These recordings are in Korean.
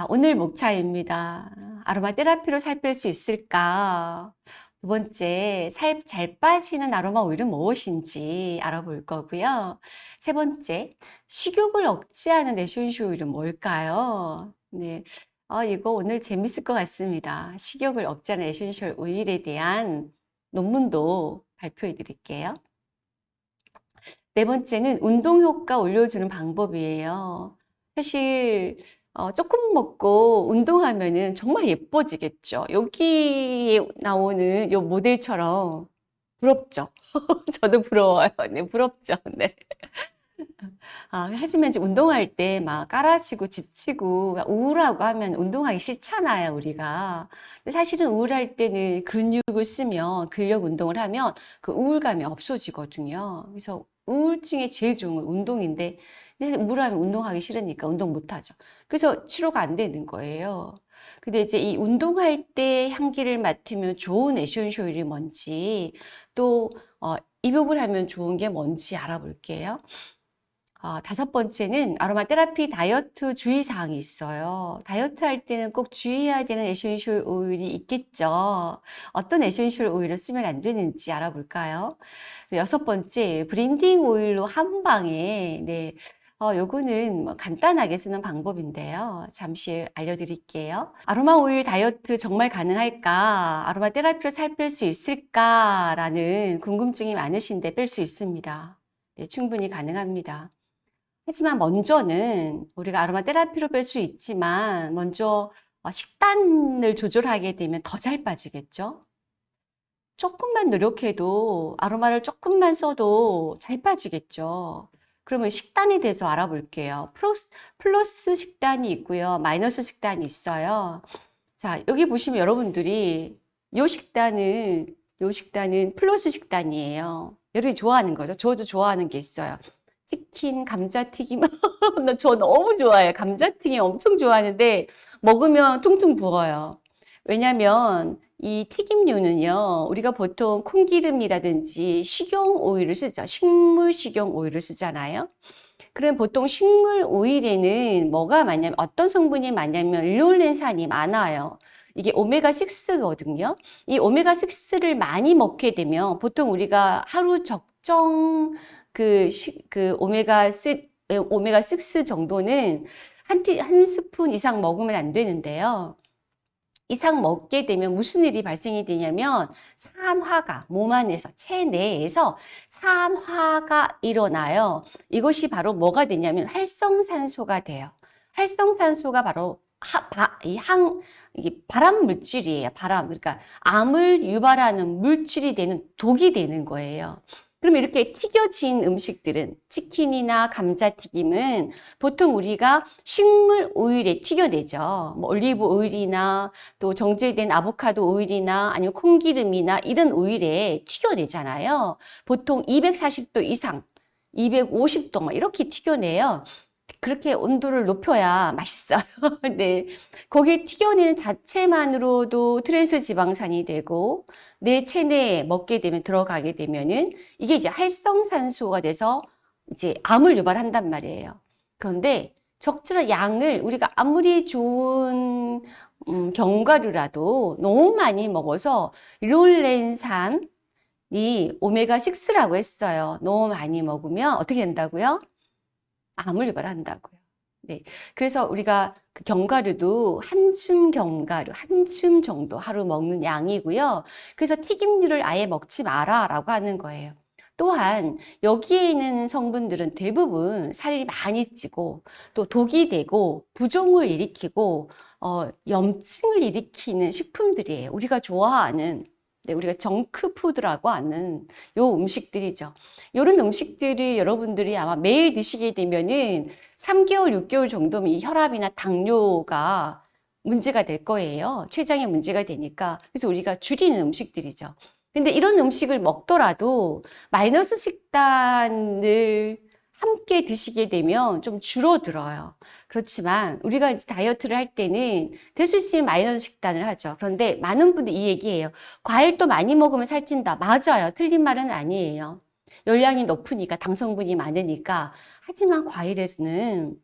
자, 오늘 목차입니다. 아로마 테라피로 살 뺄 수 있을까? 두 번째, 살 잘 빠지는 아로마 오일은 무엇인지 알아볼 거고요. 세 번째, 식욕을 억제하는 에센셜 오일은 뭘까요? 네. 아, 이거 오늘 재밌을 것 같습니다. 식욕을 억제하는 에센셜 오일에 대한 논문도 발표해 드릴게요. 네 번째는 운동 효과 올려주는 방법이에요. 사실 어, 조금 먹고 운동하면은 정말 예뻐지겠죠. 여기에 나오는 요 모델처럼 부럽죠. 저도 부러워요. 네, 부럽죠. 네. 아, 하지만 이제 운동할 때 막 깔아지고 지치고 우울하고 하면 운동하기 싫잖아요, 우리가. 근데 사실은 우울할 때는 근육을 쓰면 근력 운동을 하면 그 우울감이 없어지거든요. 그래서 우울증에 제일 좋은 건 운동인데 근데 우울하면 운동하기 싫으니까 운동 못 하죠. 그래서 치료가 안 되는 거예요. 근데 이제 이 운동할 때 향기를 맡으면 좋은 에센셜 오일이 뭔지 또 어, 입욕을 하면 좋은 게 뭔지 알아볼게요. 어, 다섯 번째는 아로마 테라피 다이어트 주의사항이 있어요. 다이어트 할 때는 꼭 주의해야 되는 에센셜 오일이 있겠죠. 어떤 에센셜 오일을 쓰면 안 되는지 알아볼까요? 여섯 번째, blending 오일로 한 방에, 네. 어, 요거는 뭐 간단하게 쓰는 방법인데요. 잠시 알려드릴게요. 아로마 오일 다이어트 정말 가능할까? 아로마 테라피로 살 뺄 수 있을까? 라는 궁금증이 많으신데 뺄 수 있습니다. 네, 충분히 가능합니다. 하지만 먼저는 우리가 아로마 테라피로 뺄 수 있지만 먼저 어, 식단을 조절하게 되면 더 잘 빠지겠죠? 조금만 노력해도 아로마를 조금만 써도 잘 빠지겠죠. 그러면 식단에 대해서 알아볼게요. 플러스, 플러스 식단이 있고요. 마이너스 식단이 있어요. 자, 여기 보시면 여러분들이 요 식단은 요 식단은 플러스 식단이에요. 여러분이 좋아하는 거죠. 저도 좋아하는 게 있어요. 치킨, 감자튀김. 저 너무 좋아해요. 감자튀김 엄청 좋아하는데 먹으면 퉁퉁 부어요. 왜냐면 이 튀김류는요, 우리가 보통 콩기름이라든지 식용 오일을 쓰죠. 식물 식용 오일을 쓰잖아요. 그럼 보통 식물 오일에는 뭐가 많냐면, 어떤 성분이 많냐면, 르올렌산이 많아요. 이게 오메가6거든요. 이 오메가6를 많이 먹게 되면, 보통 우리가 하루 적정 그, 시, 그 오메가6, 오메가6 정도는 한, 티, 한 스푼 이상 먹으면 안 되는데요. 이상 먹게 되면 무슨 일이 발생이 되냐면 산화가 몸 안에서 체내에서 산화가 일어나요. 이것이 바로 뭐가 되냐면 활성산소가 돼요. 활성산소가 바로 하, 바, 이 항, 이게 발암 물질이에요. 발암. 그러니까 암을 유발하는 물질이 되는 독이 되는 거예요. 그럼 이렇게 튀겨진 음식들은 치킨이나 감자튀김은 보통 우리가 식물 오일에 튀겨내죠. 뭐 올리브 오일이나 또 정제된 아보카도 오일이나 아니면 콩기름이나 이런 오일에 튀겨내잖아요. 보통 240도 이상, 250도 이렇게 튀겨내요. 그렇게 온도를 높여야 맛있어요. 네. 거기에 튀겨내는 자체만으로도 트랜스 지방산이 되고 내 체내에 먹게 되면 들어가게 되면은 이게 이제 활성산소가 돼서 이제 암을 유발한단 말이에요. 그런데 적절한 양을 우리가 아무리 좋은 음, 견과류라도 너무 많이 먹어서 롤렌산이 오메가6라고 했어요. 너무 많이 먹으면 어떻게 된다고요? 암을 유발한다고요. 네. 그래서 우리가 그 견과류도 한 줌 견과류, 한 줌 정도 하루 먹는 양이고요. 그래서 튀김류를 아예 먹지 마라 라고 하는 거예요. 또한 여기에 있는 성분들은 대부분 살이 많이 찌고 또 독이 되고 부종을 일으키고 어, 염증을 일으키는 식품들이에요. 우리가 좋아하는 네, 우리가 정크푸드라고 하는 요 음식들이죠. 이런 음식들이 여러분들이 아마 매일 드시게 되면은 3개월, 6개월 정도면 혈압이나 당뇨가 문제가 될 거예요. 췌장에 문제가 되니까. 그래서 우리가 줄이는 음식들이죠. 근데 이런 음식을 먹더라도 마이너스 식단을 함께 드시게 되면 좀 줄어들어요. 그렇지만 우리가 이제 다이어트를 할 때는 될 수 있으면 마이너스 식단을 하죠. 그런데 많은 분들이 이 얘기예요. 과일도 많이 먹으면 살찐다. 맞아요. 틀린 말은 아니에요. 열량이 높으니까 당 성분이 많으니까. 하지만 과일에서는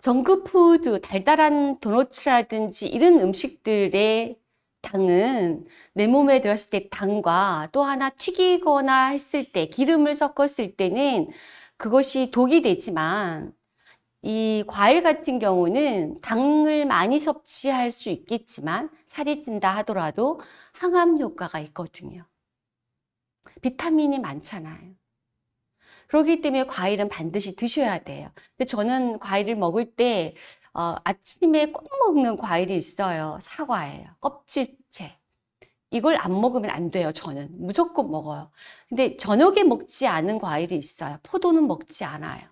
정크푸드, 달달한 도너츠라든지 이런 음식들의 당은 내 몸에 들었을 때 당과 또 하나 튀기거나 했을 때 기름을 섞었을 때는 그것이 독이 되지만 이 과일 같은 경우는 당을 많이 섭취할 수 있겠지만 살이 찐다 하더라도 항암 효과가 있거든요. 비타민이 많잖아요. 그렇기 때문에 과일은 반드시 드셔야 돼요. 근데 저는 과일을 먹을 때 어, 아침에 꼭 먹는 과일이 있어요. 사과예요. 껍질째. 이걸 안 먹으면 안 돼요, 저는. 무조건 먹어요. 근데 저녁에 먹지 않은 과일이 있어요. 포도는 먹지 않아요.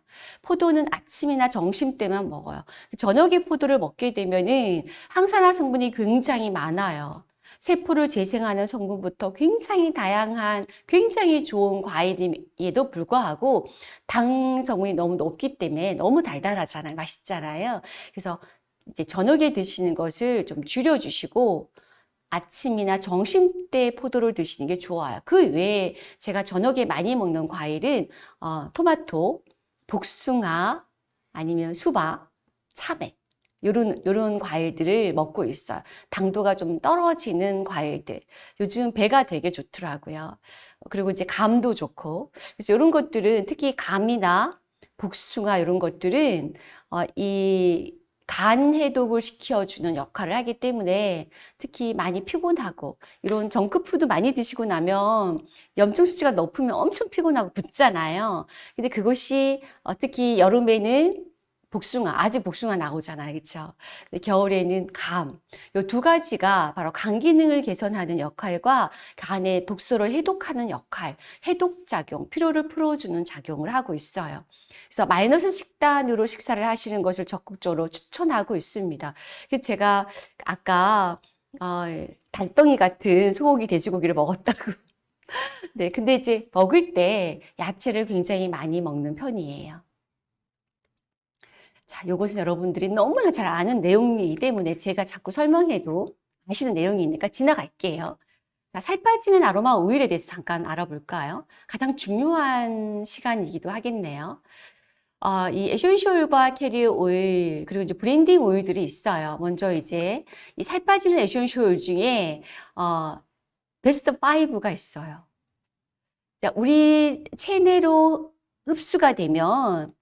포도는 아침이나 점심 때만 먹어요. 저녁에 포도를 먹게 되면은 항산화 성분이 굉장히 많아요. 세포를 재생하는 성분부터 굉장히 다양한 굉장히 좋은 과일임에도 불구하고 당 성분이 너무 높기 때문에 너무 달달하잖아요. 맛있잖아요. 그래서 이제 저녁에 드시는 것을 좀 줄여주시고 아침이나 점심 때 포도를 드시는 게 좋아요. 그 외에 제가 저녁에 많이 먹는 과일은 어, 토마토, 복숭아, 아니면 수박, 참외 요런, 요런 과일들을 먹고 있어요. 당도가 좀 떨어지는 과일들. 요즘 배가 되게 좋더라고요. 그리고 이제 감도 좋고. 그래서 이런 것들은 특히 감이나 복숭아 이런 것들은 어, 이 간 해독을 시켜주는 역할을 하기 때문에 특히 많이 피곤하고 이런 정크푸드 많이 드시고 나면 염증 수치가 높으면 엄청 피곤하고 붓잖아요. 근데 그것이 어, 특히 여름에는 복숭아, 아직 복숭아 나오잖아요. 그렇죠? 겨울에는 감. 이 두 가지가 바로 간 기능을 개선하는 역할과 간의 독소를 해독하는 역할, 해독 작용, 피로를 풀어주는 작용을 하고 있어요. 그래서 마이너스 식단으로 식사를 하시는 것을 적극적으로 추천하고 있습니다. 제가 아까 어, 달덩이 같은 소고기, 돼지고기를 먹었다고. 네, 근데 이제 먹을 때 야채를 굉장히 많이 먹는 편이에요. 자, 이것은 여러분들이 너무나 잘 아는 내용이기 때문에 제가 자꾸 설명해도 아시는 내용이니까 지나갈게요. 자, 살 빠지는 아로마 오일에 대해서 잠깐 알아볼까요? 가장 중요한 시간이기도 하겠네요. 어, 이 에센셜과 캐리어 오일, 그리고 이제 blending 오일들이 있어요. 먼저 이제 이 살 빠지는 오일 중에, 어, 베스트 5가 있어요. 자, 우리 체내로 흡수가 되면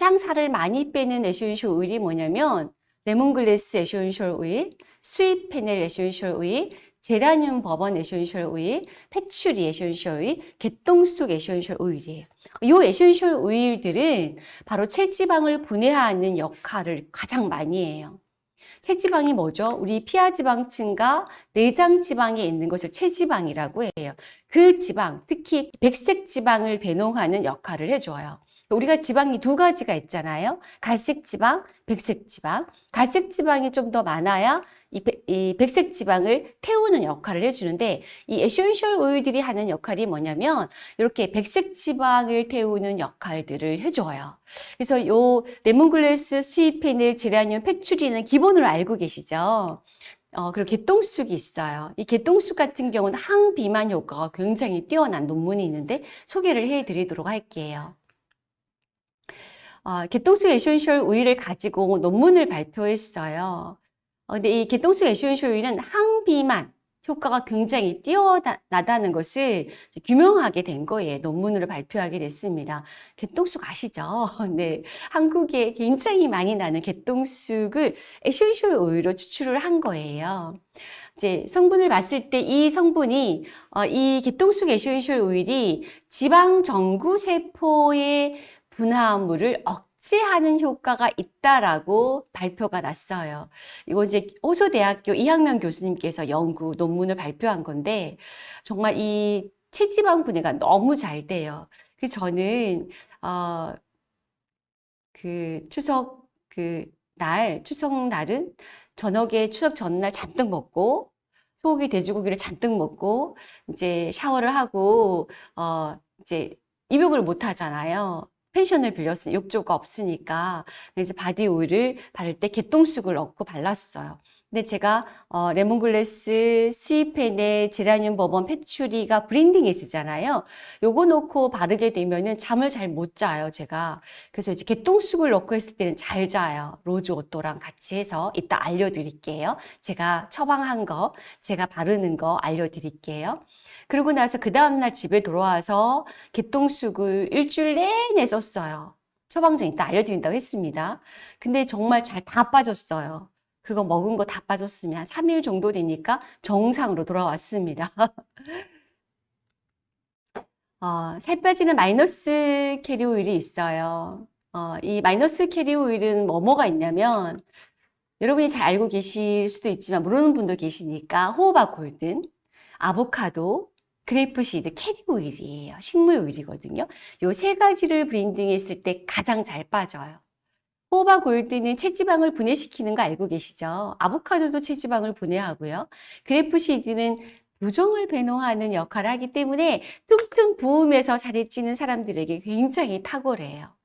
가장 살을 많이 빼는 에센셜 오일이 뭐냐면 레몬글래스 에센셜 오일, sweet fennel 에센셜 오일, 제라늄 버번 에센셜 오일, patchouli 에센셜 오일, 개똥쑥 에센셜 오일이에요. 이 에센셜 오일들은 바로 체지방을 분해하는 역할을 가장 많이 해요. 체지방이 뭐죠? 우리 피하지방층과 내장지방에 있는 것을 체지방이라고 해요. 그 지방, 특히 백색 지방을 배농하는 역할을 해줘요. 우리가 지방이 두 가지가 있잖아요. 갈색 지방, 백색 지방. 갈색 지방이 좀 더 많아야 이, 이 백색 지방을 태우는 역할을 해주는데 이 에센셜 오일들이 하는 역할이 뭐냐면 이렇게 백색 지방을 태우는 역할들을 해줘요. 그래서 요 lemongrass, sweet fennel, 제라늄, patchouli는 기본으로 알고 계시죠? 어, 그리고 개똥쑥이 있어요. 이 개똥쑥 같은 경우는 항비만 효과가 굉장히 뛰어난 논문이 있는데 소개를 해드리도록 할게요. 어, 개똥쑥 에센셜 오일을 가지고 논문을 발표했어요. 어, 근데 이 개똥쑥 에센셜 오일은 항비만 효과가 굉장히 뛰어나다는 것을 규명하게 된 거예요. 논문으로 발표하게 됐습니다. 개똥쑥 아시죠? 네. 한국에 굉장히 많이 나는 개똥쑥을 에센셜 오일로 추출을 한 거예요. 이제 성분을 봤을 때 이 성분이 어, 이 개똥쑥 에센셜 오일이 지방 전구 세포의 분화물을 억제하는 효과가 있다라고 발표가 났어요. 이거 이제 호소대학교 이학명 교수님께서 연구 논문을 발표한 건데 정말 이 체지방 분해가 너무 잘 돼요. 그 저는 어, 그 추석 그 날 추석 날은 저녁에 추석 전날 잔뜩 먹고 소고기 돼지고기를 잔뜩 먹고 이제 샤워를 하고 어 이제 입욕을 못 하잖아요. 펜션을 빌렸으니 욕조가 없으니까 이제 body oil을 바를 때 개똥쑥을 넣고 발랐어요. 근데 제가 어, lemongrass, sweet fennel 제라늄 bourbon patchouli가 blending에 쓰잖아요. 요거 넣고 바르게 되면은 잠을 잘 못 자요, 제가. 그래서 이제 개똥쑥을 넣고 했을 때는 잘 자요. rose otto랑 같이 해서 이따 알려드릴게요. 제가 처방한 거, 제가 바르는 거 알려드릴게요. 그러고 나서 그 다음날 집에 돌아와서 개똥쑥을 일주일 내내 썼어요. 처방전 이따 알려드린다고 했습니다. 근데 정말 잘 다 빠졌어요. 그거 먹은 거 다 빠졌으면 한 3일 정도 되니까 정상으로 돌아왔습니다. 어, 살 빠지는 마이너스 carrier oil이 있어요. 어, 이 마이너스 carrier oil은 뭐뭐가 있냐면 여러분이 잘 알고 계실 수도 있지만 모르는 분도 계시니까 호호바 golden, 아보카도, grapeseed, carrier oil이에요. 식물 오일이거든요. 요 세 가지를 blending했을 때 가장 잘 빠져요. 호호바 golden은 체지방을 분해시키는 거 알고 계시죠? 아보카도도 체지방을 분해하고요. grapeseed는 부종을 배뇨하는 역할을 하기 때문에 퉁퉁 부으면서 살이 찌는 사람들에게 굉장히 탁월해요.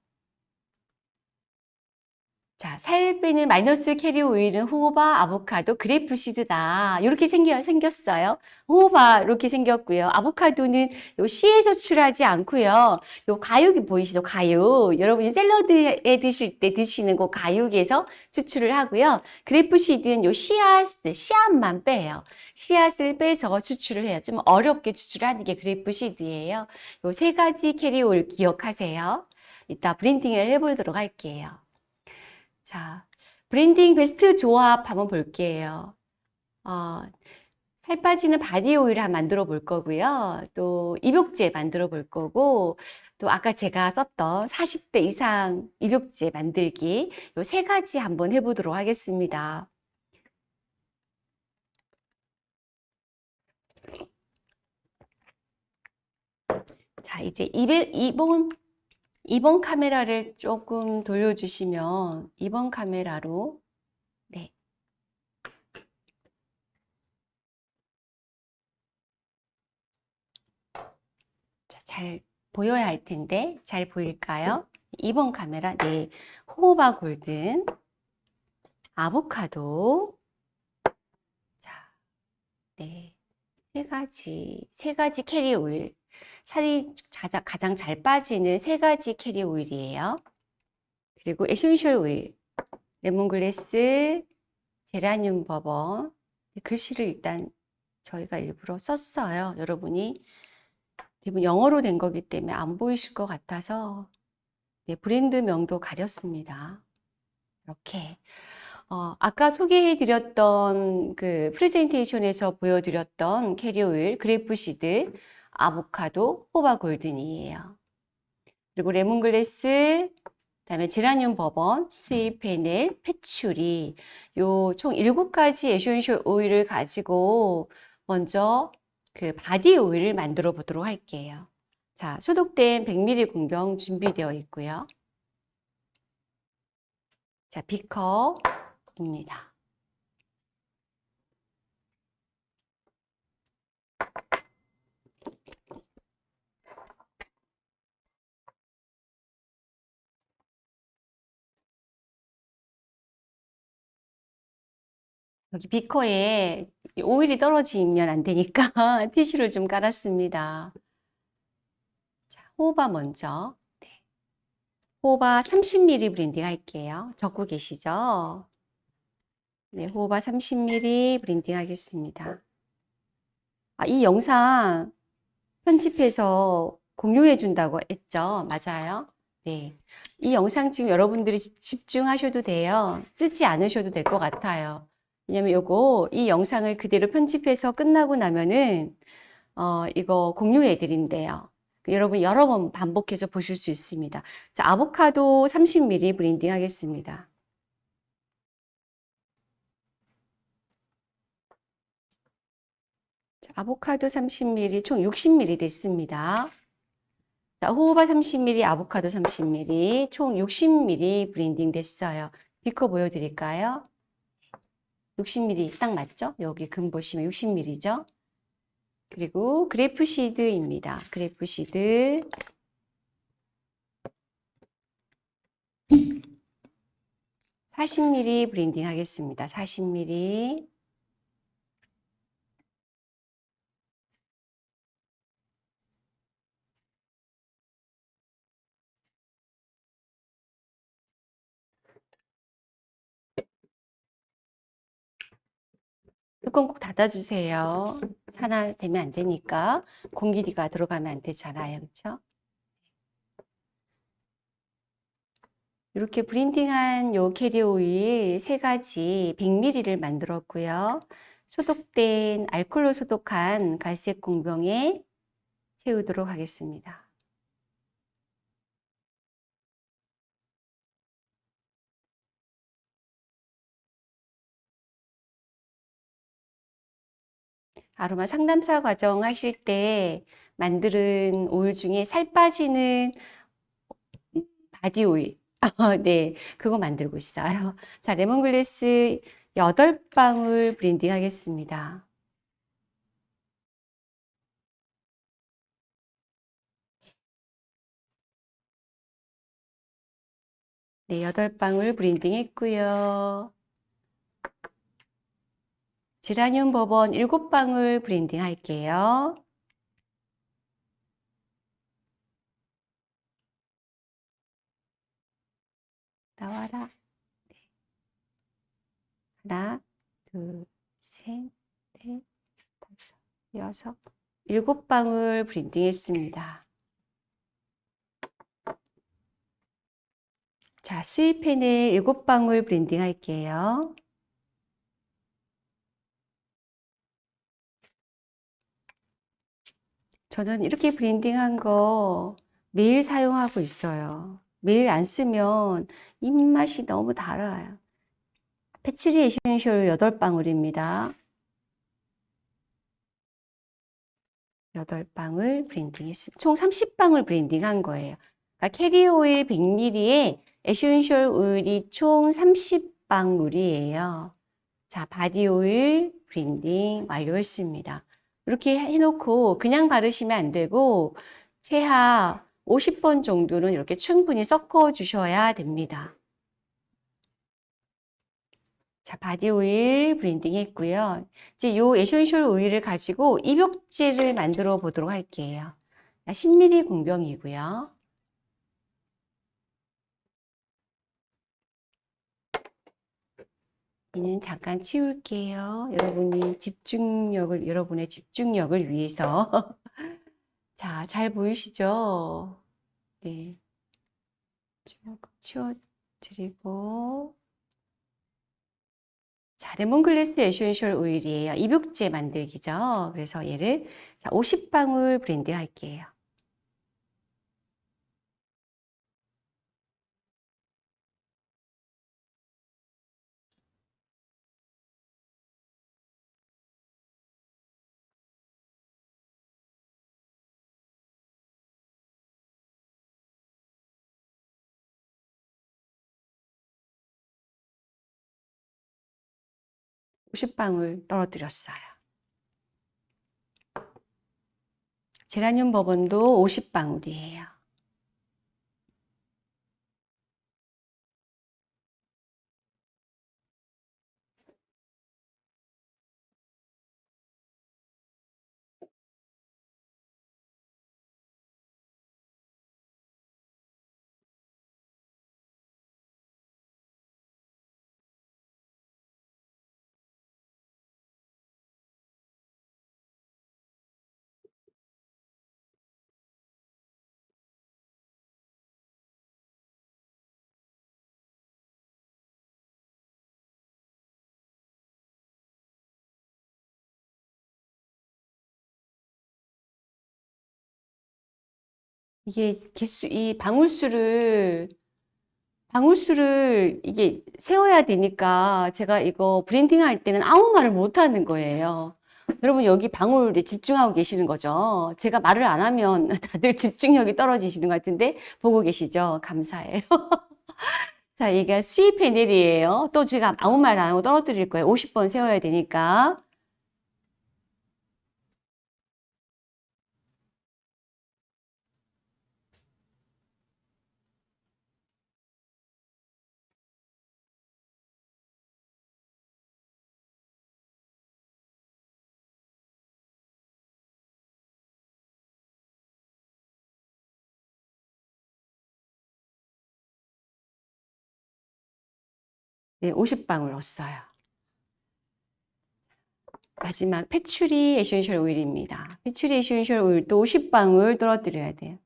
자, 살 빼는 마이너스 carrier oil은 호호바, 아보카도, grapeseed다. 이렇게 생겨, 생겼어요. 호호바 이렇게 생겼고요. 아보카도는 요 씨에서 추출하지 않고요. 요 과육이 보이시죠? 과육. 여러분이 샐러드에 드실 때 드시는 그 과육에서 추출을 하고요. grapeseed는 요 씨앗, 씨앗만 빼요. 씨앗을 빼서 추출을 해요. 좀 어렵게 추출하는 게 grapeseed예요. 요 세 가지 carrier oil 기억하세요. 이따 blending을 해보도록 할게요. 자, blending 베스트 조합 한번 볼게요. 어, 살 빠지는 body oil 한 만들어 볼 거고요. 또 입욕제 만들어 볼 거고, 또 아까 제가 썼던 40대 이상 입욕제 만들기 요 세 가지 한번 해보도록 하겠습니다. 자, 이제 2번 2번 카메라를 조금 돌려주시면 2번 카메라로 네. 자, 잘 보여야 할 텐데 잘 보일까요? 2번 카메라 네. 호호바 골든 아보카도 자, 네. 세 가지 세 가지 carrier oil 살이 가장 잘 빠지는 세 가지 carrier oil이에요. 그리고 essential oil, lemongrass, 제라늄 버번 글씨를 일단 저희가 일부러 썼어요. 여러분이 대부분 영어로 된 거기 때문에 안 보이실 것 같아서 네, 브랜드명도 가렸습니다. 이렇게 어, 아까 소개해드렸던 그 프레젠테이션에서 보여드렸던 carrier oil, grapeseed 아보카도, 호호바 golden이에요. 그리고 레몬글래스, 그다음에 제라늄 bourbon, sweet fennel, patchouli 요 총 7가지 essential oil을 가지고 먼저 그 body oil을 만들어 보도록 할게요. 자, 소독된 100ml 공병 준비되어 있고요. 자, 비커입니다. 여기 비커에 오일이 떨어지면 안 되니까 티슈를 좀 깔았습니다. 자, 호바 먼저. 네. 호호바 30ml blending 할게요. 적고 계시죠? 네, 호호바 30ml blending 하겠습니다. 아, 이 영상 편집해서 공유해 준다고 했죠? 맞아요? 네. 이 영상 지금 여러분들이 집중하셔도 돼요. 쓰지 않으셔도 될 것 같아요. 왜냐면 요거 이 영상을 그대로 편집해서 끝나고 나면은 어 이거 공유해 드린대요. 여러분 여러 번 반복해서 보실 수 있습니다. 자, 아보카도 30ml blending 하겠습니다. 자, 아보카도 30ml 총 60ml 됐습니다. 자, 호호바 30ml, 아보카도 30ml 총 60ml blending 됐어요. 비커 보여드릴까요? 60ml 딱 맞죠? 여기 금 보시면 60ml죠? 그리고 그래프시드입니다. 그래프시드. 40mm 브랜딩 하겠습니다. 40mm. 뚜껑 꼭 닫아주세요. 산화 되면 안 되니까 공기가 들어가면 안 되잖아요. 그렇죠? 이렇게 blending한 요 carrier oil 세 가지 100ml를 만들었고요. 소독된 알콜로 소독한 갈색 공병에 채우도록 하겠습니다. 아로마 상담사 과정 하실 때 만드는 오일 중에 살 빠지는 body oil. 네, 그거 만들고 있어요. 자, 레몬글래스 8방울 blending 하겠습니다. 네, 8방울 blending 했고요. 지라늄 버번 7방울 blending 할게요. 나와라. 네. 하나, 둘, 셋, 넷, 다섯, 여섯, 일곱 방울 blending 했습니다. 자, sweet fennel 일곱 방울 blending 할게요. 저는 이렇게 blending한 거 매일 사용하고 있어요. 매일 안 쓰면 입맛이 너무 달아요. patchouli essential 8방울입니다. 8방울 blending 했습니다. 총 30방울 blending 한 거예요. 그러니까 carrier oil 100ml에 essential oil이 총 30방울이에요. 자, body oil blending 완료했습니다. 이렇게 해놓고 그냥 바르시면 안 되고 최하 50번 정도는 이렇게 충분히 섞어 주셔야 됩니다. 자, 바디 오일 blending 했고요. 이제 요 essential 오일을 가지고 입욕제를 만들어 보도록 할게요. 10ml 공병이고요. 이는 잠깐 치울게요. 여러분이 집중력을, 여러분의 집중력을 위해서. 자, 잘 보이시죠? 네. 쭉 치워드리고. 자, lemongrass essential 오일이에요. 입욕제 만들기죠. 그래서 얘를 자, 50방울 blend 할게요. 50방울 떨어뜨렸어요. 제라늄 버번도 50방울이에요. 이게 개수, 이 방울수를, 방울수를 이게 세워야 되니까 제가 이거 blending 할 때는 아무 말을 못 하는 거예요. 여러분 여기 방울에 집중하고 계시는 거죠. 제가 말을 안 하면 다들 집중력이 떨어지시는 것 같은데 보고 계시죠? 감사해요. 자, 이게 sweet fennel이에요. 또 제가 아무 말 안 하고 떨어뜨릴 거예요. 50번 세워야 되니까. 네, 50방울 넣었어요. 마지막 패츄리 에센셜 오일입니다. 패츄리 에센셜 오일도 50방울 떨어뜨려야 돼요.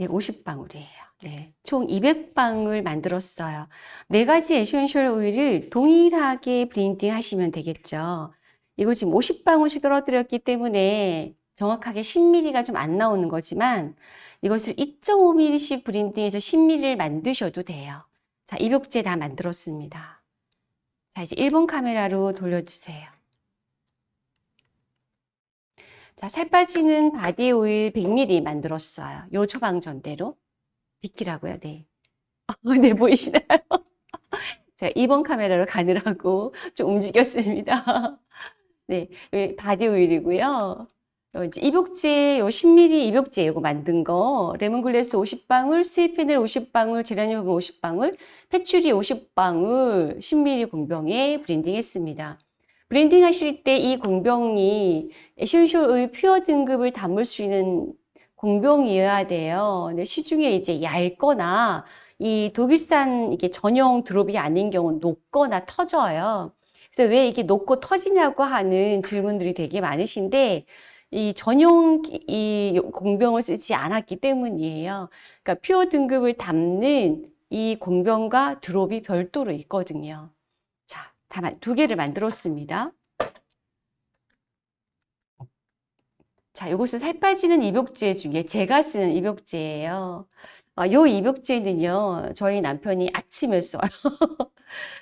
네, 50방울이에요. 네, 총 200방울 만들었어요. 네 가지 essential 오일을 동일하게 blending 하시면 되겠죠. 이걸 지금 50방울씩 떨어뜨렸기 때문에 정확하게 10ml가 좀 안 나오는 거지만 이것을 2.5ml씩 blending해서 10ml를 만드셔도 돼요. 자, 입욕제 다 만들었습니다. 자, 이제 1번 카메라로 돌려주세요. 자, 살 빠지는 바디 오일 100ml 만들었어요. 요 처방전대로. 비키라고요, 네. 네, 보이시나요? 자, 2번 카메라로 가느라고 좀 움직였습니다. 네, 바디 오일이고요. 이제 입욕제, 요 10ml 입욕제 요거 만든 거, 레몬글래스 50방울, sweet fennel 50방울, 제라늄 50방울, patchouli 50방울, 10ml 공병에 blending 했습니다. blending 하실 때 이 공병이 essential의 pure 등급을 담을 수 있는 공병이어야 돼요. 근데 시중에 이제 얇거나 이 독일산 이게 전용 drop이 아닌 경우는 녹거나 터져요. 그래서 왜 이게 녹고 터지냐고 하는 질문들이 되게 많으신데 이 전용 이 공병을 쓰지 않았기 때문이에요. 그러니까 pure 등급을 담는 이 공병과 drop이 별도로 있거든요. 자, 다두 개를 만들었습니다. 자, 이것은 살 빠지는 입욕제 중에 제가 쓰는 입욕제예요. 아, 요 입욕제는요, 저희 남편이 아침에 써요.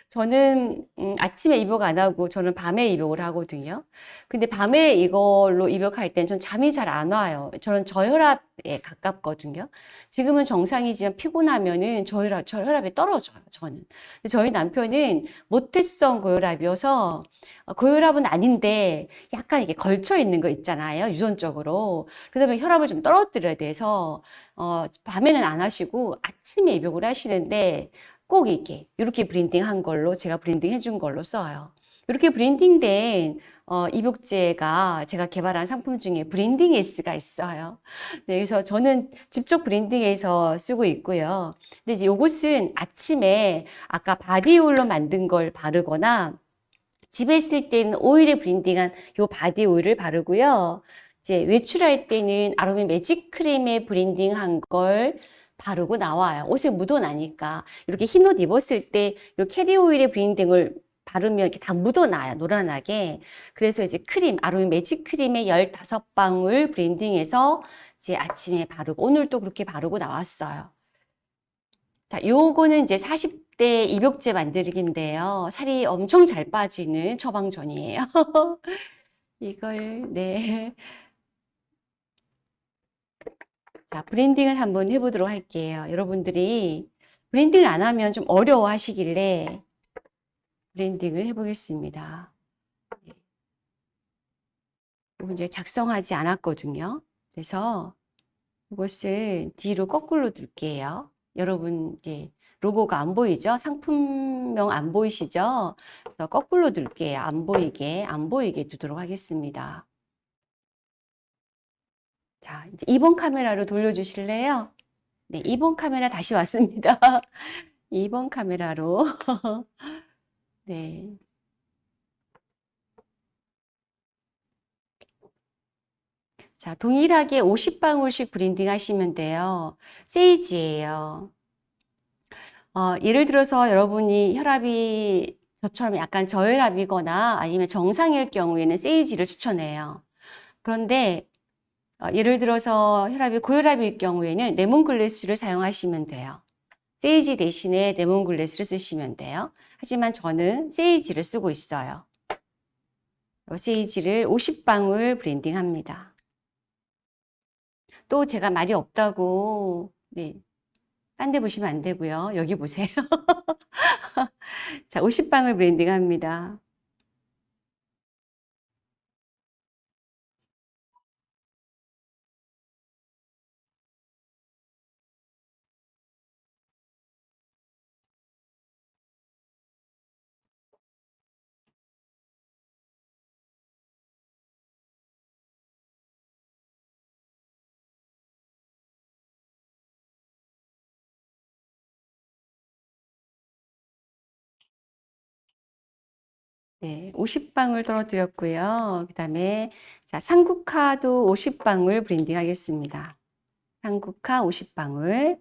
저는 음, 아침에 입욕 안 하고 저는 밤에 입욕을 하거든요. 근데 밤에 이걸로 입욕할 땐 전 잠이 잘 안 와요. 저는 저혈압에 가깝거든요. 지금은 정상이지만 피곤하면은 저혈압, 저혈압이 떨어져요. 저는. 근데 저희 남편은 모태성 고혈압이어서 어, 고혈압은 아닌데 약간 이게 걸쳐 있는 거 있잖아요. 유전적으로. 보면 혈압을 좀 떨어뜨려야 돼서 어, 밤에는 안 하시고 아침에 입욕을 하시는데 꼭 이렇게 이렇게 blending 한 걸로 제가 blending 해준 걸로 써요. 이렇게 blending된 어, 입욕제가 제가 개발한 상품 중에 blending S가 있어요. 네, 그래서 저는 직접 blending해서 쓰고 있고요. 근데 이제 요것은 아침에 아까 바디오일로 만든 걸 바르거나 집에 있을 때는 오일에 blending한 요 바디 오일을 바르고요. 이제 외출할 때는 아로마 매직 크림에 blending한 걸 바르고 나와요. 옷에 묻어나니까. 이렇게 흰 옷 입었을 때 이 carrier 오일에 blending을 바르면 이렇게 다 묻어나요. 노란하게. 그래서 이제 크림, 아로마 매직 크림에 15방울 blending해서 이제 아침에 바르고, 오늘 도 그렇게 바르고 나왔어요. 자, 요거는 이제 40대 입욕제 만들기인데요. 살이 엄청 잘 빠지는 처방전이에요. 이걸, 네. 자, 브랜딩을 한번 해보도록 할게요. 여러분들이 브랜딩을 안 하면 좀 어려워 하시길래 브랜딩을 해보겠습니다. 네. 이제 작성하지 않았거든요. 그래서 이것을 뒤로 거꾸로 둘게요. 여러분, 예, 로고가 안 보이죠? 상품명 안 보이시죠? 그래서 거꾸로 둘게요. 안 보이게, 안 보이게 두도록 하겠습니다. 자, 이제 2번 카메라로 돌려주실래요? 네, 2번 카메라 다시 왔습니다. 2번 카메라로. 네. 자, 동일하게 50방울씩 blending 하시면 돼요. 세이지예요. 어, 예를 들어서 여러분이 혈압이 저처럼 약간 저혈압이거나 아니면 정상일 경우에는 세이지를 추천해요. 그런데 어, 예를 들어서 혈압이 고혈압일 경우에는 lemongrass를 사용하시면 돼요. 세이지 대신에 레몬글래스를 쓰시면 돼요. 하지만 저는 세이지를 쓰고 있어요. 세이지를 50방울 브랜딩합니다. 또 제가 말이 없다고 네, 딴 데 보시면 안 되고요. 여기 보세요. 자, 50방울 브랜딩합니다. 네, 50방울 떨어뜨렸고요. 그 다음에 자 상국화도 50방울 브랜딩 하겠습니다. 상국화 50방울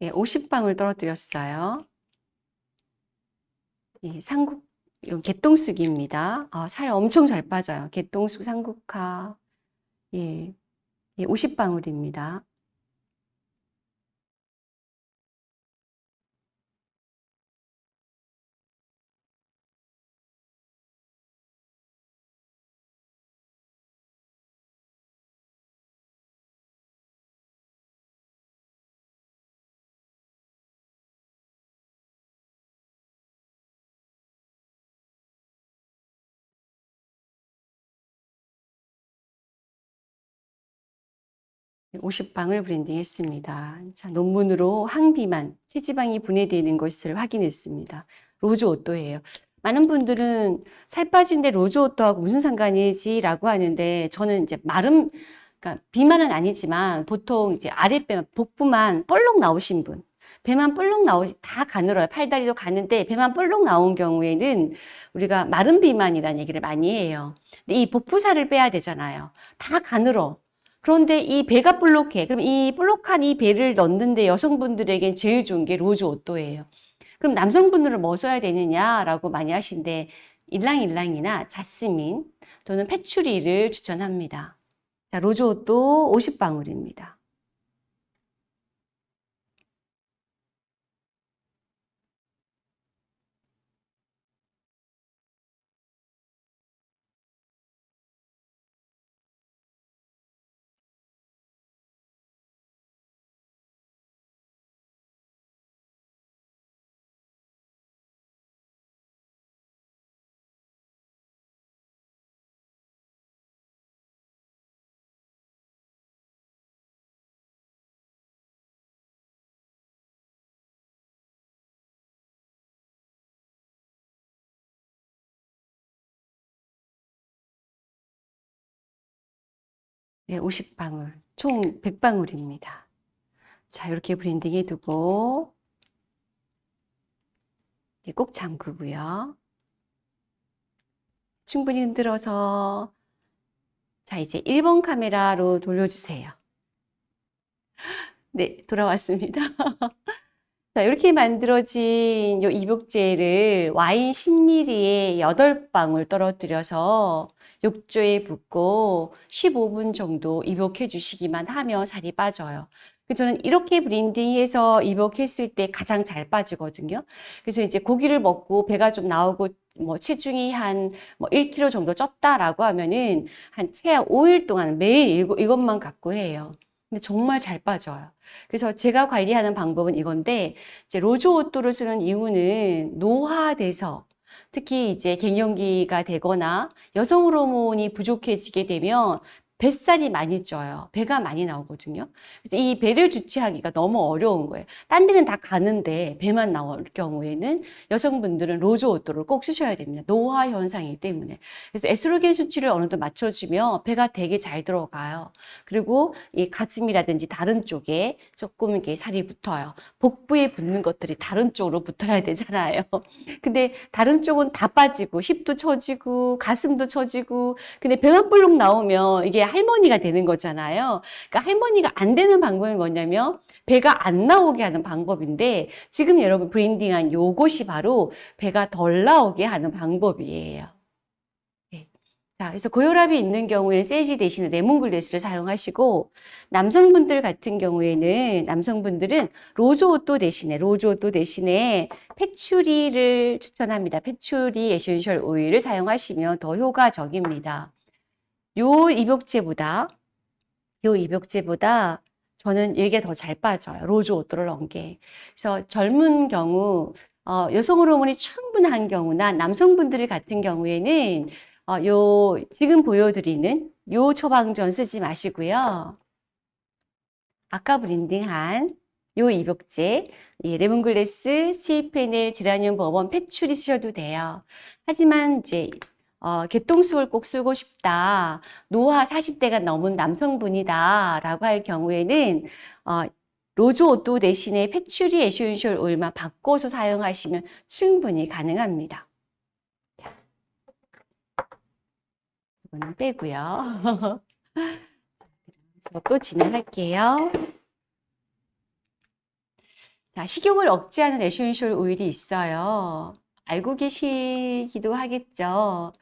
네, 50방울 떨어뜨렸어요. 예, 상국, 개똥쑥입니다. 아, 살 엄청 잘 빠져요. 개똥쑥 상국화. 예, 예, 50방울입니다. 50방울 blending했습니다. 자, 논문으로 항비만, 체지방이 분해되는 것을 확인했습니다. rose otto예요. 많은 분들은 살 빠진데 rose otto하고 무슨 상관이지 라고 하는데 저는 이제 마름, 그러니까 비만은 아니지만 보통 이제 아랫배, 복부만 볼록 나오신 분, 배만 볼록 나오시, 다 가늘어요. 팔다리도 가는데 배만 볼록 나온 경우에는 우리가 마른 비만이라는 얘기를 많이 해요. 근데 이 복부살을 빼야 되잖아요. 다 가늘어. 그런데 이 배가 볼록해. 그럼 이 볼록한 이 배를 넣는데 여성분들에겐 제일 좋은 게 rose otto예요. 그럼 남성분들은 뭐 써야 되느냐라고 많이 하신데 일랑일랑이나 자스민 또는 패추리를 추천합니다. 자, rose otto 50방울입니다. 네, 50방울, 총 100방울입니다. 자, 이렇게 blending 해 두고 네, 꼭 잠그고요. 충분히 흔들어서 자, 이제 1번 카메라로 돌려주세요. 네, 돌아왔습니다. 자, 이렇게 만들어진 이 입욕제를 와인 10ml에 8방울 떨어뜨려서 욕조에 붓고 15분 정도 입욕해 주시기만 하면 살이 빠져요. 저는 이렇게 브랜딩해서 입욕했을 때 가장 잘 빠지거든요. 그래서 이제 고기를 먹고 배가 좀 나오고 뭐 체중이 한 뭐 1kg 정도 쪘다라고 하면은 한 최하 5일 동안 매일 이것만 갖고 해요. 근데 정말 잘 빠져요. 그래서 제가 관리하는 방법은 이건데 이제 로즈오또를 쓰는 이유는 노화돼서 특히 이제 갱년기가 되거나 여성 호르몬이 부족해지게 되면 뱃살이 많이 쪄요. 배가 많이 나오거든요. 그래서 이 배를 주체하기가 너무 어려운 거예요. 딴 데는 다 가는데 배만 나올 경우에는 여성분들은 rose otto를 꼭 쓰셔야 됩니다. 노화 현상이기 때문에. 그래서 에스트로겐 수치를 어느 정도 맞춰주면 배가 되게 잘 들어가요. 그리고 이 가슴이라든지 다른 쪽에 조금 이렇게 살이 붙어요. 복부에 붙는 것들이 다른 쪽으로 붙어야 되잖아요. 근데 다른 쪽은 다 빠지고 힙도 처지고 가슴도 처지고 근데 배만 볼록 나오면 이게 할머니가 되는 거잖아요. 그러니까 할머니가 안 되는 방법이 뭐냐면 배가 안 나오게 하는 방법인데 지금 여러분 blending한 요것이 바로 배가 덜 나오게 하는 방법이에요. 네. 자, 그래서 고혈압이 있는 경우에 sage 대신에 lemongrass를 사용하시고 남성분들 같은 경우에는 남성분들은 rose otto 대신에 rose otto 대신에 패추리를 추천합니다. patchouli essential oil을 사용하시면 더 효과적입니다. 요 입욕제보다 요 입욕제보다 저는 이게 더 잘 빠져요. rose 넣은 게. 그래서 젊은 경우 어, 여성 호르몬이 충분한 경우나 남성분들 같은 경우에는 어, 요 지금 보여드리는 요 처방전 쓰지 마시고요. 아까 blending한 요 입욕제, 이 lemongrass, sweet fennel, geranium, bourbon, patchouli 쓰셔도 돼요. 하지만 이제 어, 개똥쑥을 꼭 쓰고 싶다. 노화 40대가 넘은 남성분이다. 라고 할 경우에는 어, rose otto 대신에 patchouli essential oil만 바꿔서 사용하시면 충분히 가능합니다. 자, 이거는 빼고요. 그래서 또 진행할게요. 자, 식욕을 억제하는 essential oil이 있어요. 알고 계시기도 하겠죠.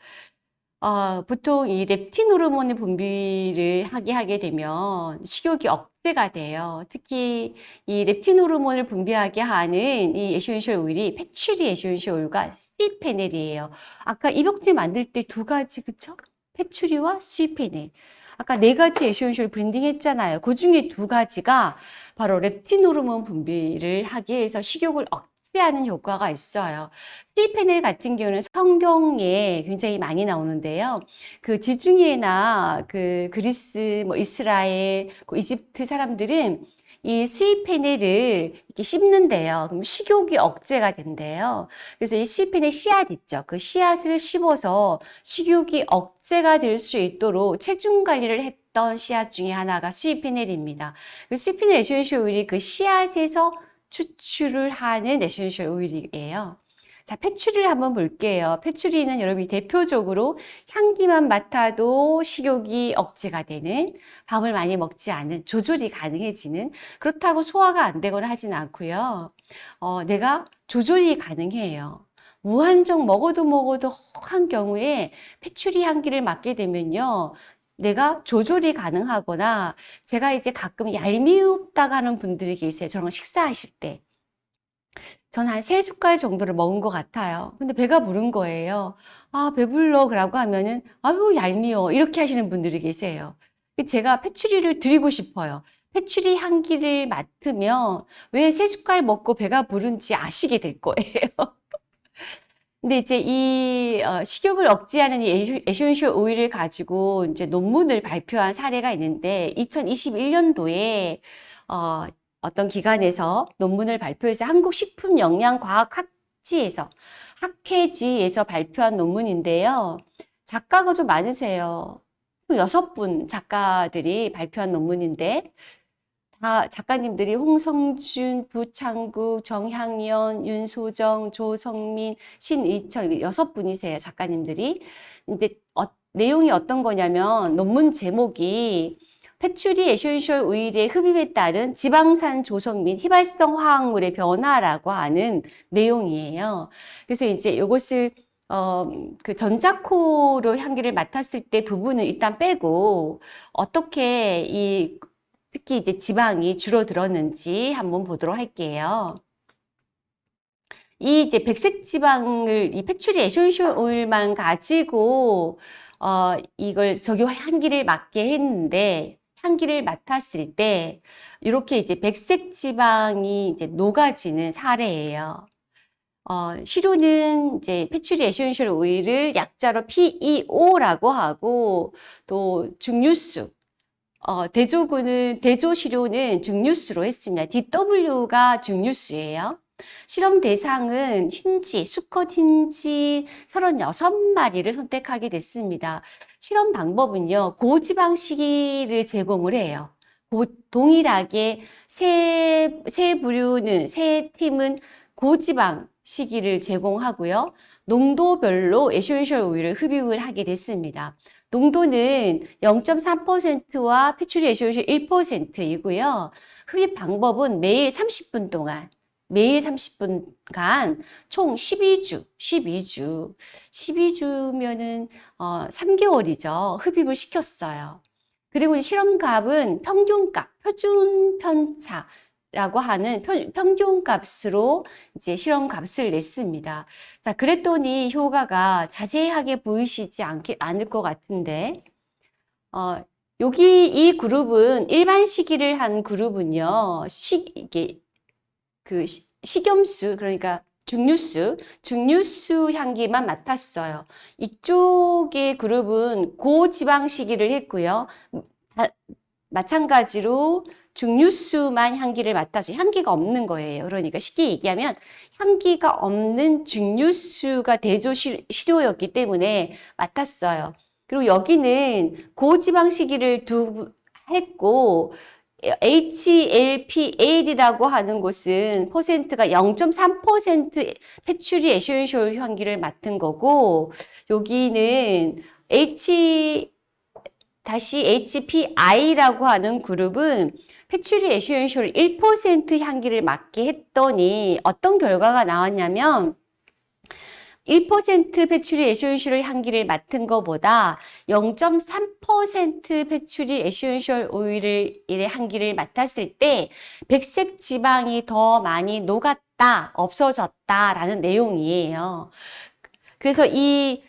어, 보통 이 렙틴 호르몬의 분비를 하게 하게 되면 식욕이 억제가 돼요. 특히 이 렙틴 호르몬을 분비하게 하는 이 에센셜 오일이 패츄리 에센셜 오일과 스위페넬이에요. 아까 입욕제 만들 때 두 가지 그쵸? patchouli와 sweet fennel. 아까 네 가지 essential blending 했잖아요. 그 중에 두 가지가 바로 렙틴 호르몬 분비를 하기 위해서 식욕을 억 제하는 효과가 있어요. 스위페넬 같은 경우는 성경에 굉장히 많이 나오는데요. 그 지중해나 그 그리스, 뭐 이스라엘, 그 이집트 사람들은 이 스위페넬을 이렇게 씹는데요. 그럼 식욕이 억제가 된대요. 그래서 이 스위페넬 씨앗 있죠. 그 씨앗을 씹어서 식욕이 억제가 될 수 있도록 체중 관리를 했던 씨앗 중에 하나가 스위페넬입니다. 그 sweet fennel essential oil이 그 씨앗에서 추출을 하는 essential oil이에요. 자, 패츄리를 한번 볼게요. patchouli는 여러분이 대표적으로 향기만 맡아도 식욕이 억제가 되는, 밥을 많이 먹지 않은, 조절이 가능해지는, 그렇다고 소화가 안 되거나 하진 않고요. 어, 내가 조절이 가능해요. 무한정 먹어도 먹어도 한 경우에 patchouli 향기를 맡게 되면요. 내가 조절이 가능하거나 제가 이제 가끔 얄미웁다고 하는 분들이 계세요. 저랑 식사하실 때. 전 한 세 숟갈 정도를 먹은 것 같아요. 근데 배가 부른 거예요. 아, 배불러. 라고 하면은, 아유, 얄미워. 이렇게 하시는 분들이 계세요. 제가 패츄리를 드리고 싶어요. 패츄리 향기를 맡으면 왜 세 숟갈 먹고 배가 부른지 아시게 될 거예요. 근데 이제 이 어, 식욕을 억제하는 이 essential oil을 가지고 이제 논문을 발표한 사례가 있는데 2021년도에 어, 어떤 기관에서 논문을 발표해서 한국식품영양과학학지에서 학회지에서 발표한 논문인데요. 작가가 좀 많으세요. 여섯 분 작가들이 발표한 논문인데 다 작가님들이 홍성준, 부창국, 정향연, 윤소정, 조성민, 신의철 여섯 분이세요 작가님들이. 근데 어, 내용이 어떤 거냐면 논문 제목이 patchouli essential oil의 흡입에 따른 지방산 조성 및 휘발성 화합물의 변화라고 하는 내용이에요. 그래서 이제 이것을 어, 그 전자코로 향기를 맡았을 때 부분을 일단 빼고 어떻게 이 특히 이제 지방이 줄어들었는지 한번 보도록 할게요. 이 이제 백색 지방을 이 patchouli essential oil만 가지고 어 이걸 저기 향기를 맡게 했는데 향기를 맡았을 때 이렇게 이제 백색 지방이 이제 녹아지는 사례예요. 어, 시료는 이제 patchouli essential oil을 약자로 PEO라고 하고 또 증류수 어, 대조군은 대조 시료는 증류수로 했습니다. DW가 증류수예요. 실험 대상은 흰쥐, 수컷 흰쥐 36마리를 선택하게 됐습니다. 실험 방법은요, 고지방 식이를 제공을 해요. 고, 동일하게 세, 세 부류는, 세 팀은 고지방 식이를 제공하고요. 농도별로 essential oil을 흡입을 하게 됐습니다. 농도는 0.3%와 patchouli essential 1%이고요. 흡입 방법은 매일 30분 동안 매일 30분간 총 12주, 12주, 12주면은 어, 3개월이죠. 흡입을 시켰어요. 그리고 실험값은 평균값, 표준 편차 라고 하는 평균값으로 이제 실험값을 냈습니다. 자, 그랬더니 효과가 자세하게 보이시지 않게, 않을 것 같은데, 어, 여기 이 그룹은 일반 식이를 한 그룹은요. 식 이게 그 시- 식염수 그러니까 증류수, 증류수 향기만 맡았어요. 이쪽의 그룹은 고지방 식이를 했고요. 다- 마찬가지로 증류수만 향기를 맡아서 향기가 없는 거예요. 그러니까 쉽게 얘기하면 향기가 없는 증류수가 대조 시- 시료였기 때문에 맡았어요. 그리고 여기는 고지방 식이를 두 했고 HLPAL이라고 하는 곳은 퍼센트가 0.3% patchouli essential 향기를 맡은 거고 여기는 H 다시 HPI라고 하는 그룹은 patchouli essential 1% 향기를 맡게 했더니 어떤 결과가 나왔냐면 1% patchouli essential 향기를 맡은 것보다 0.3% patchouli essential oil의 향기를 맡았을 때 백색 지방이 더 많이 녹았다, 없어졌다라는 내용이에요. 그래서 이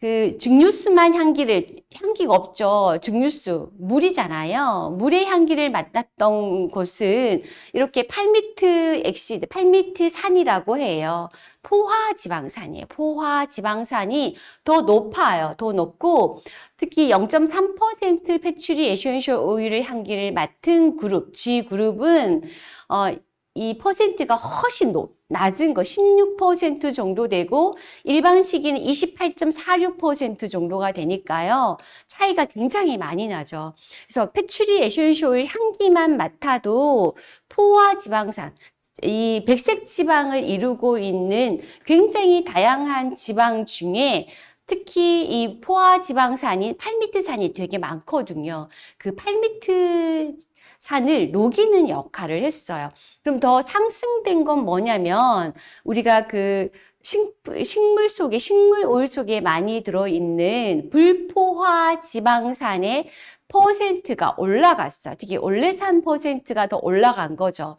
그 증류수만 향기를 향기가 없죠. 증류수 물이잖아요. 물의 향기를 맡았던 곳은 이렇게 palmitic acid, 팔미트 산이라고 해요. 포화 지방산이에요. 포화 지방산이 더 높아요. 더 높고 특히 0.3% patchouli essential oil의 향기를 맡은 그룹 G 그룹은 어, 이 퍼센트가 훨씬 높, 낮은 거 16% 정도 되고 일반 식이는 28.46% 정도가 되니까요. 차이가 굉장히 많이 나죠. 그래서 patchouli essential oil 향기만 맡아도 포화 지방산 이 백색 지방을 이루고 있는 굉장히 다양한 지방 중에 특히 이 포화 지방산인 팔미트산이 되게 많거든요. 그 팔미트 산을 녹이는 역할을 했어요. 그럼 더 상승된 건 뭐냐면 우리가 그 식, 식물 속에 식물 오일 속에 많이 들어있는 불포화 지방산의 퍼센트가 올라갔어요. 특히 올레산 퍼센트가 더 올라간 거죠.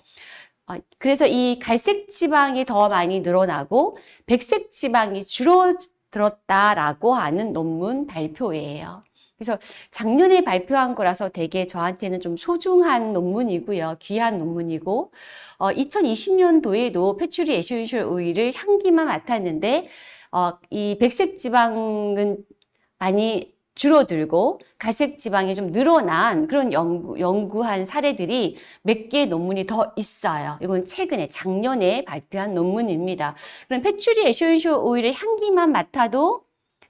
어, 그래서 이 갈색 지방이 더 많이 늘어나고 백색 지방이 줄어들었다라고 하는 논문 발표예요. 그래서 작년에 발표한 거라서 되게 저한테는 좀 소중한 논문이고요. 귀한 논문이고 어, 2020년도에도 patchouli essential oil을 향기만 맡았는데 어, 이 백색 지방은 많이 줄어들고 갈색 지방이 좀 늘어난 그런 연구, 연구한 사례들이 몇개 논문이 더 있어요. 이건 최근에 작년에 발표한 논문입니다. 그럼 patchouli essential oil의 향기만 맡아도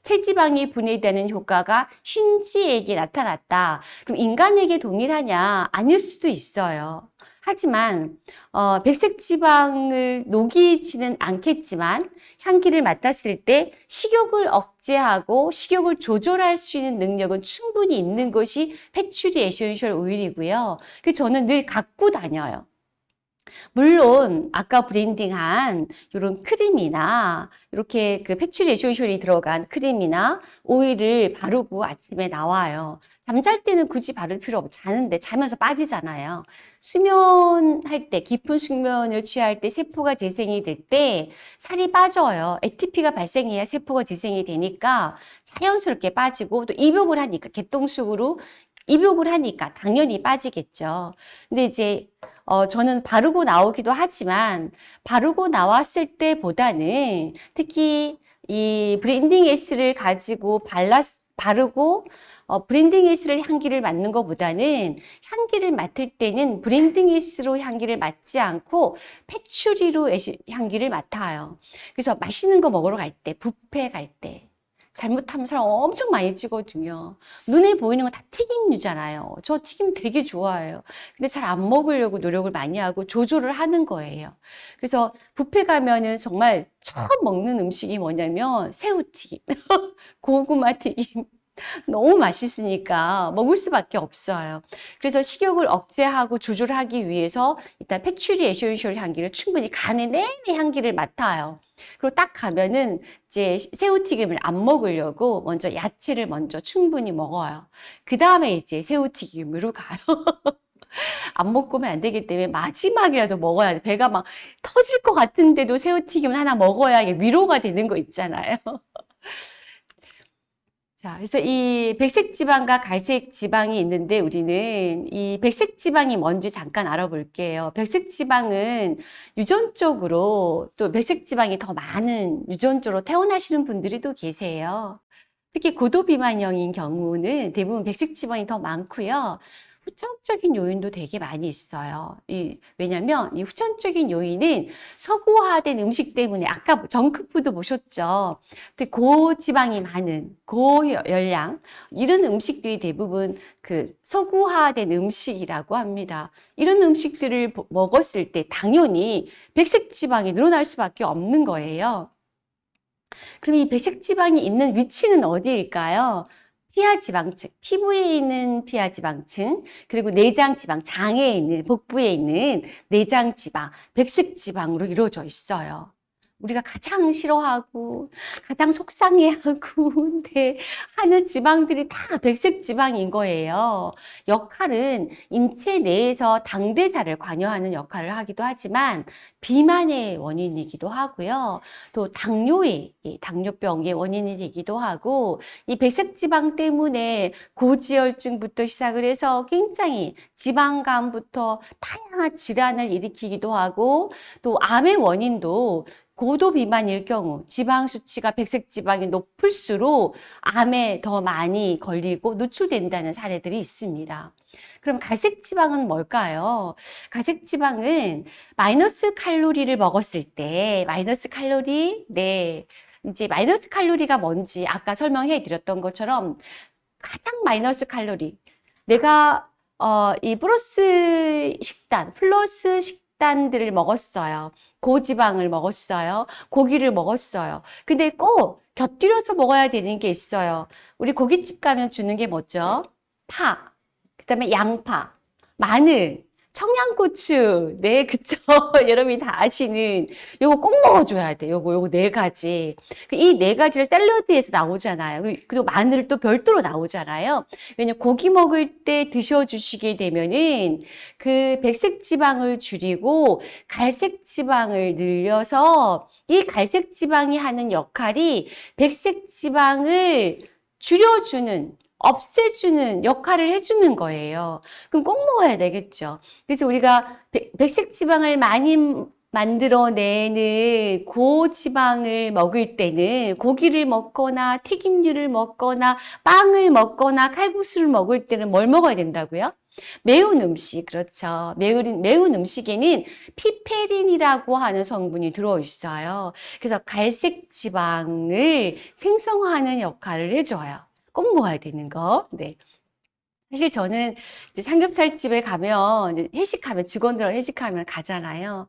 체지방이 분해되는 효과가 흰쥐에게 나타났다. 그럼 인간에게 동일하냐? 아닐 수도 있어요. 하지만 어, 백색 지방을 녹이지는 않겠지만 향기를 맡았을 때 식욕을 억제하고 식욕을 조절할 수 있는 능력은 충분히 있는 것이 patchouli essential oil이고요. 그 저는 늘 갖고 다녀요. 물론 아까 blending한 이런 크림이나 이렇게 그 essential이 들어간 크림이나 오일을 바르고 아침에 나와요. 잠잘 때는 굳이 바를 필요 없고 자는데 자면서 빠지잖아요. 수면할 때 깊은 숙면을 취할 때 세포가 재생이 될 때 살이 빠져요. ATP가 발생해야 세포가 재생이 되니까 자연스럽게 빠지고 또 입욕을 하니까 개똥쑥으로 입욕을 하니까 당연히 빠지겠죠. 근데 이제 어, 저는 바르고 나오기도 하지만 바르고 나왔을 때보다는 특히 이 blending S를 가지고 발랐, 바르고 어, blending S를 향기를 맡는 것보다는 향기를 맡을 때는 blending S로 향기를 맡지 않고 패츄리로 향기를 맡아요. 그래서 맛있는 거 먹으러 갈 때, 뷔페 갈 때, 잘못하면 사람 엄청 많이 찌거든요. 눈에 보이는 건 다 튀김류잖아요. 저 튀김 되게 좋아해요. 근데 잘 안 먹으려고 노력을 많이 하고 조절을 하는 거예요. 그래서 뷔페 가면은 정말 처음 먹는 음식이 뭐냐면 새우튀김, 고구마 튀김. 너무 맛있으니까 먹을 수밖에 없어요. 그래서 식욕을 억제하고 조절하기 위해서 일단 patchouli essential 향기를 충분히 가는 내내 향기를 맡아요. 그리고 딱 가면은 이제 새우튀김을 안 먹으려고 먼저 야채를 먼저 충분히 먹어요. 그 다음에 이제 새우튀김으로 가요. 안 먹고면 안 되기 때문에 마지막이라도 먹어야 돼. 배가 막 터질 것 같은데도 새우튀김을 하나 먹어야 위로가 되는 거 있잖아요. 자, 그래서 이 백색 지방과 갈색 지방이 있는데 우리는 이 백색 지방이 뭔지 잠깐 알아볼게요. 백색 지방은 유전적으로 또 백색 지방이 더 많은 유전적으로 태어나시는 분들이 또 계세요. 특히 고도 비만형인 경우는 대부분 백색 지방이 더 많고요. 후천적인 요인도 되게 많이 있어요. 이, 왜냐면 이 후천적인 요인은 서구화된 음식 때문에 아까 정크푸드 보셨죠? 고지방이 많은 고열량 이런 음식들이 대부분 그 서구화된 음식이라고 합니다. 이런 음식들을 먹었을 때 당연히 백색 지방이 늘어날 수밖에 없는 거예요. 그럼 이 백색 지방이 있는 위치는 어디일까요? 피하 지방층, 피부에 있는 피하 지방층, 그리고 내장 지방, 장에 있는, 복부에 있는 내장 지방, 백색지방으로 이루어져 있어요. 우리가 가장 싫어하고 가장 속상해하고 네, 하는 지방들이 다 백색 지방인 거예요. 역할은 인체 내에서 당대사를 관여하는 역할을 하기도 하지만 비만의 원인이기도 하고요. 또 당뇨의 당뇨병의 원인이 되기도 하고 이 백색 지방 때문에 고지혈증부터 시작을 해서 굉장히 지방감부터 다양한 질환을 일으키기도 하고 또 암의 원인도 고도 비만일 경우 지방 수치가 백색 지방이 높을수록 암에 더 많이 걸리고 노출된다는 사례들이 있습니다. 그럼 갈색 지방은 뭘까요? 갈색 지방은 마이너스 칼로리를 먹었을 때 마이너스 칼로리 네 이제 마이너스 칼로리가 뭔지 아까 설명해 드렸던 것처럼 가장 마이너스 칼로리 내가 어, 이 플러스 식단 플러스 식단들을 먹었어요. 고지방을 먹었어요. 고기를 먹었어요. 근데 꼭 곁들여서 먹어야 되는 게 있어요. 우리 고깃집 가면 주는 게 뭐죠? 파, 그 다음에 양파, 마늘, 청양고추. 네, 그쵸. 여러분이 다 아시는 요거 꼭 먹어줘야 돼. 요거, 요거 네 가지. 이 네 가지를 샐러드에서 나오잖아요. 그리고 마늘을 또 별도로 나오잖아요. 왜냐면 고기 먹을 때 드셔주시게 되면은 그 백색 지방을 줄이고 갈색 지방을 늘려서 이 갈색 지방이 하는 역할이 백색 지방을 줄여주는 없애주는 역할을 해주는 거예요. 그럼 꼭 먹어야 되겠죠. 그래서 우리가 백색 지방을 많이 만들어내는 고지방을 먹을 때는 고기를 먹거나 튀김류를 먹거나 빵을 먹거나 칼국수를 먹을 때는 뭘 먹어야 된다고요? 매운 음식, 그렇죠. 매운, 매운 음식에는 피페린이라고 하는 성분이 들어있어요. 그래서 갈색 지방을 생성하는 역할을 해줘요. 꼭 먹어야 되는 거. 네. 사실 저는 이제 삼겹살집에 가면 회식하면 직원들 회식하면 가잖아요.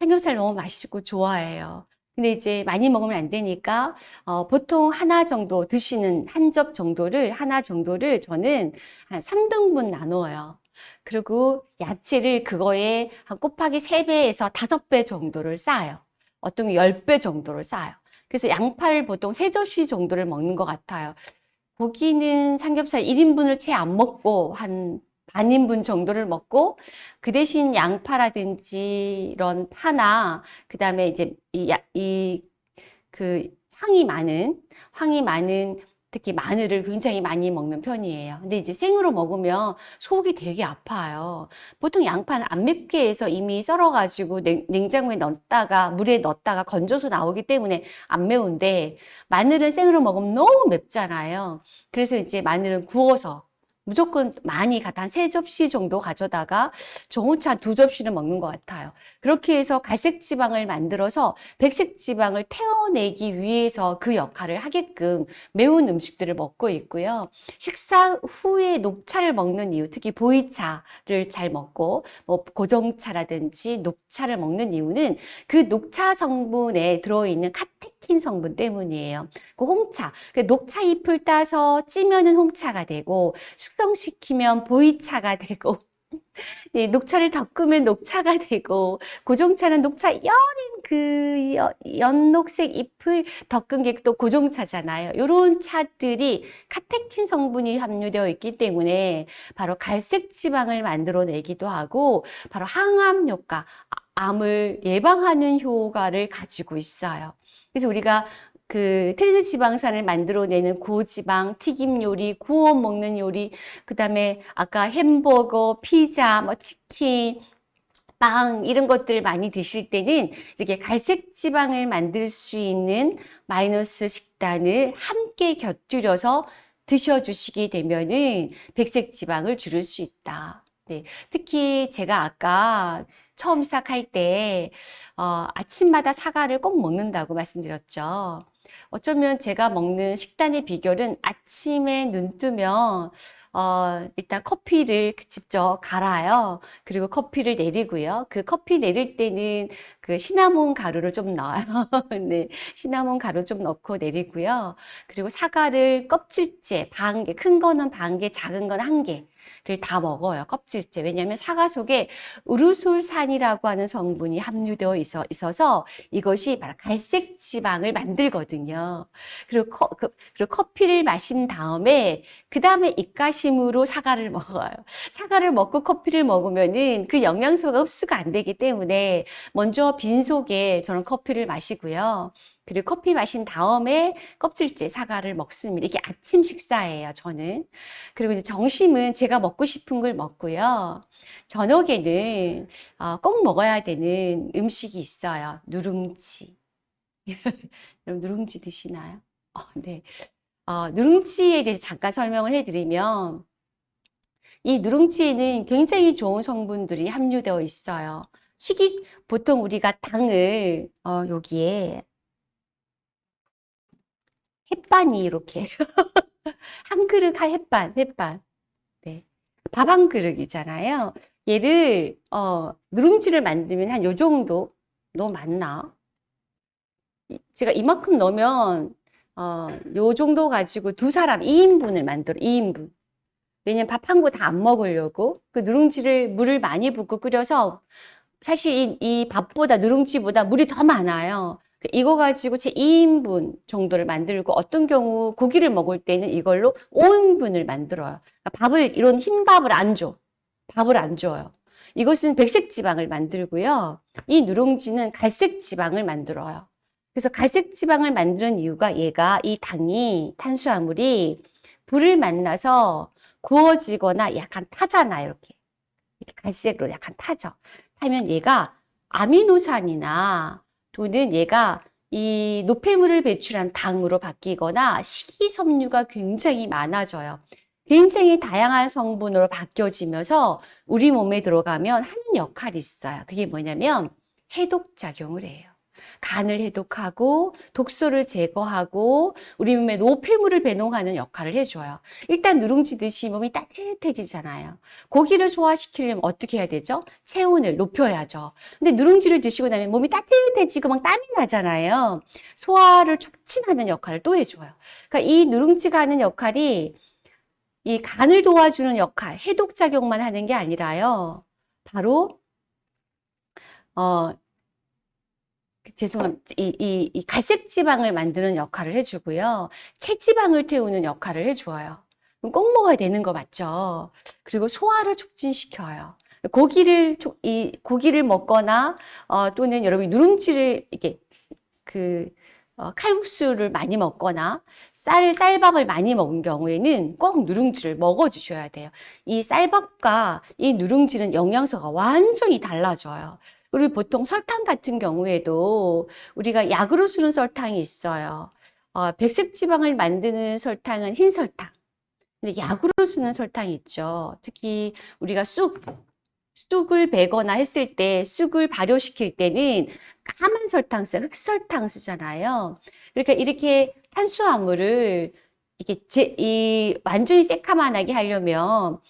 삼겹살 너무 맛있고 좋아해요. 근데 이제 많이 먹으면 안 되니까 어, 보통 하나 정도 드시는 한 접 정도를 하나 정도를 저는 한 3등분 나눠요. 그리고 야채를 그거에 한 곱하기 3배에서 5배 정도를 쌓아요. 어떤 게 10배 정도를 쌓아요. 그래서 양파를 보통 3접시 정도를 먹는 것 같아요. 고기는 삼겹살 1인분을 채 안 먹고 한 반인분 정도를 먹고 그 대신 양파라든지 이런 파나 그 다음에 이제 이그 황이 많은 황이 많은 특히 마늘을 굉장히 많이 먹는 편이에요. 근데 이제 생으로 먹으면 속이 되게 아파요. 보통 양파는 안 맵게 해서 이미 썰어가지고 냉, 장고에 넣었다가 물에 넣었다가 건져서 나오기 때문에 안 매운데 마늘은 생으로 먹으면 너무 맵잖아요. 그래서 이제 마늘은 구워서 무조건 많이 한 세 접시 정도 가져다가 좋은 차 두 접시를 먹는 것 같아요. 그렇게 해서 갈색 지방을 만들어서 백색 지방을 태워내기 위해서 그 역할을 하게끔 매운 음식들을 먹고 있고요. 식사 후에 녹차를 먹는 이유, 특히 보이차를 잘 먹고 뭐 고정차라든지 녹차를 먹는 이유는 그 녹차 성분에 들어있는 카테 킨 성분 때문이에요. 그 홍차, 그 녹차 잎을 따서 찌면은 홍차가 되고 숙성시키면 보이차가 되고 네, 녹차를 덮으면 녹차가 되고 고종차는 녹차 여린 그 연녹색 잎을 덮은 게 또 고종차잖아요. 이런 차들이 카테킨 성분이 함유되어 있기 때문에 바로 갈색 지방을 만들어내기도 하고 바로 항암 효과, 암을 예방하는 효과를 가지고 있어요. 그래서 우리가 그 트랜스 지방산을 만들어내는 고지방, 튀김 요리, 구워 먹는 요리, 그 다음에 아까 햄버거, 피자, 뭐 치킨, 빵 이런 것들 많이 드실 때는 이렇게 갈색 지방을 만들 수 있는 마이너스 식단을 함께 곁들여서 드셔주시게 되면은 백색 지방을 줄일 수 있다. 네, 특히 제가 아까 처음 시작할 때 어, 아침마다 사과를 꼭 먹는다고 말씀드렸죠. 어쩌면 제가 먹는 식단의 비결은 아침에 눈 뜨면 어, 일단 커피를 직접 갈아요. 그리고 커피를 내리고요. 그 커피 내릴 때는 그 시나몬 가루를 좀 넣어요. 네, 시나몬 가루 좀 넣고 내리고요. 그리고 사과를 껍질째 반 개, 큰 거는 반 개, 작은 건 한 개. 다 먹어요. 껍질째. 왜냐하면 사과 속에 우르솔산이라고 하는 성분이 함유되어 있어, 있어서 이것이 바로 갈색 지방을 만들거든요. 그리고, 커, 그, 리고 커피를 마신 다음에 그 다음에 입가심으로 사과를 먹어요. 사과를 먹고 커피를 먹으면은 그 영양소가 흡수가 안 되기 때문에 먼저 빈 속에 저는 커피를 마시고요. 그리고 커피 마신 다음에 껍질째 사과를 먹습니다. 이게 아침 식사예요, 저는. 그리고 이제 점심은 제가 먹고 싶은 걸 먹고요. 저녁에는 어, 꼭 먹어야 되는 음식이 있어요. 누룽지. 여러분 누룽지 드시나요? 어, 네. 어, 누룽지에 대해서 잠깐 설명을 해드리면 이 누룽지에는 굉장히 좋은 성분들이 함유되어 있어요. 식이 보통 우리가 당을 어, 여기에 햇반이 이렇게 한 그릇 한 햇반, 햇반. 네. 밥 한 그릇이잖아요. 얘를 어, 누룽지를 만들면 한 요 정도 너무 많나? 제가 이만큼 넣으면 어, 요 정도 가지고 두 사람 2인분을 만들어 2인분. 왜냐면 밥 한 거 다 안 먹으려고 그 누룽지를 물을 많이 붓고 끓여서 사실 이, 이 밥보다 누룽지보다 물이 더 많아요. 그 이거 가지고 제 2인분 정도를 만들고 어떤 경우 고기를 먹을 때는 이걸로 5인분을 만들어요. 그러니까 밥을 이런 흰밥을 안 줘. 밥을 안 줘요. 이것은 백색 지방을 만들고요. 이 누룽지는 갈색 지방을 만들어요. 그래서 갈색 지방을 만드는 이유가 얘가 이 당이 탄수화물이 불을 만나서 구워지거나 약간 타잖아요. 이렇게. 이렇게 갈색으로 약간 타죠. 타면 얘가 아미노산이나 또는 얘가 이 노폐물을 배출한 당으로 바뀌거나 식이섬유가 굉장히 많아져요. 굉장히 다양한 성분으로 바뀌어지면서 우리 몸에 들어가면 하는 역할이 있어요. 그게 뭐냐면 해독작용을 해요. 간을 해독하고 독소를 제거하고 우리 몸에 노폐물을 배농하는 역할을 해줘요. 일단 누룽지 드시 몸이 따뜻해지잖아요. 고기를 소화시키려면 어떻게 해야 되죠? 체온을 높여야죠. 근데 누룽지를 드시고 나면 몸이 따뜻해지고 막 땀이 나잖아요. 소화를 촉진하는 역할을 또 해줘요. 그러니까 이 누룽지가 하는 역할이 이 간을 도와주는 역할, 해독작용만 하는 게 아니라요. 바로 어, 죄송합니다. 이, 이, 이 갈색 지방을 만드는 역할을 해주고요. 체지방을 태우는 역할을 해줘요. 꼭 먹어야 되는 거 맞죠? 그리고 소화를 촉진시켜요. 고기를 이 고기를 먹거나 어, 또는 여러분이 누룽지를 이렇게 그 어, 칼국수를 많이 먹거나 쌀 쌀밥을 많이 먹은 경우에는 꼭 누룽지를 먹어 주셔야 돼요. 이 쌀밥과 이 누룽지는 영양소가 완전히 달라져요. 그리고 보통 설탕 같은 경우에도 우리가 약으로 쓰는 설탕이 있어요. 어, 백색 지방을 만드는 설탕은 흰 설탕. 근데 약으로 쓰는 설탕이 있죠. 특히 우리가 쑥, 쑥을 베거나 했을 때 쑥을 발효시킬 때는 까만 설탕 써, 흑설탕 쓰잖아요. 그러니까 이렇게 탄수화물을 이게 제, 이 완전히 새카만하게 하려면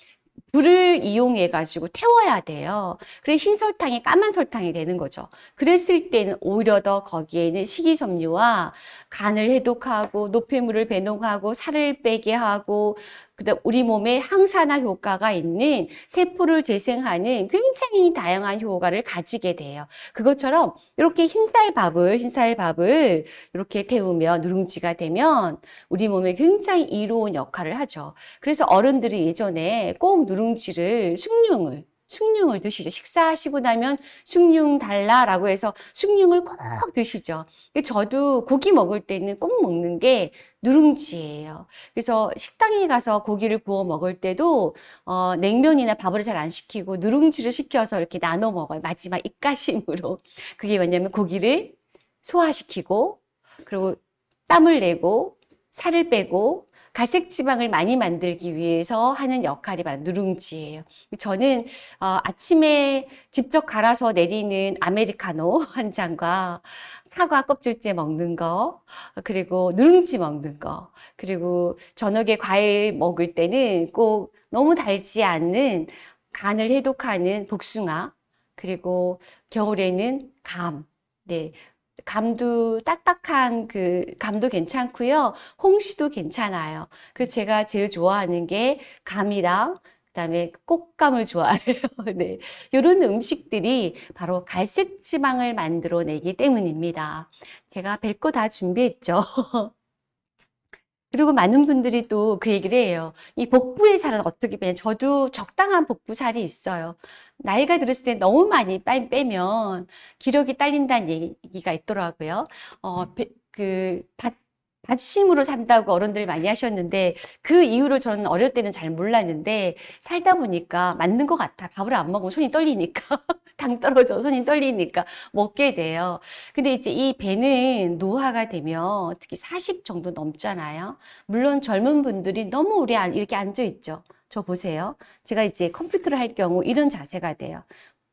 불을 이용해 가지고 태워야 돼요. 그래 흰 설탕이 까만 설탕이 되는 거죠. 그랬을 때는 오히려 더 거기에 는 식이섬유와 간을 해독하고 노폐물을 배농하고 살을 빼게 하고 그다음 우리 몸에 항산화 효과가 있는 세포를 재생하는 굉장히 다양한 효과를 가지게 돼요. 그것처럼 이렇게 흰쌀밥을 흰쌀밥을 이렇게 태우면 누룽지가 되면 우리 몸에 굉장히 이로운 역할을 하죠. 그래서 어른들이 예전에 꼭 누룽지를 숭늉을 숭늉을 드시죠. 식사하시고 나면 숭늉 달라라고 해서 숭늉을 꼭 드시죠. 저도 고기 먹을 때는 꼭 먹는 게 누룽지예요. 그래서 식당에 가서 고기를 구워 먹을 때도 어, 냉면이나 밥을 잘 안 시키고 누룽지를 시켜서 이렇게 나눠 먹어요. 마지막 입가심으로. 그게 뭐냐면 고기를 소화시키고 그리고 땀을 내고 살을 빼고 갈색 지방을 많이 만들기 위해서 하는 역할이 바로 누룽지예요. 저는 어, 아침에 직접 갈아서 내리는 아메리카노 한 잔과 사과 껍질째 먹는 거, 그리고 누룽지 먹는 거, 그리고 저녁에 과일 먹을 때는 꼭 너무 달지 않는 간을 해독하는 복숭아, 그리고 겨울에는 감, 네, 감도 딱딱한 그 감도 괜찮고요. 홍시도 괜찮아요. 그래서 제가 제일 좋아하는 게 감이랑 그다음에 꽃감을 좋아해요. 네. 이런 음식들이 바로 갈색 지방을 만들어 내기 때문입니다. 제가 별거 다 준비했죠. 그리고 많은 분들이 또 그 얘기를 해요. 이 복부의 살은 어떻게 빼냐. 저도 적당한 복부 살이 있어요. 나이가 들었을 때 너무 많이 빼면 기력이 딸린다는 얘기가 있더라고요. 어, 그, 밥, 밥심으로 산다고 어른들 많이 하셨는데 그 이유를 저는 어릴 때는 잘 몰랐는데 살다 보니까 맞는 것 같아. 밥을 안 먹으면 손이 떨리니까. 당 떨어져 손이 떨리니까 먹게 돼요. 근데 이제 이 배는 노화가 되면 특히 40 정도 넘잖아요. 물론 젊은 분들이 너무 오래 이렇게 앉아 있죠. 저 보세요. 제가 이제 컴퓨터를 할 경우 이런 자세가 돼요.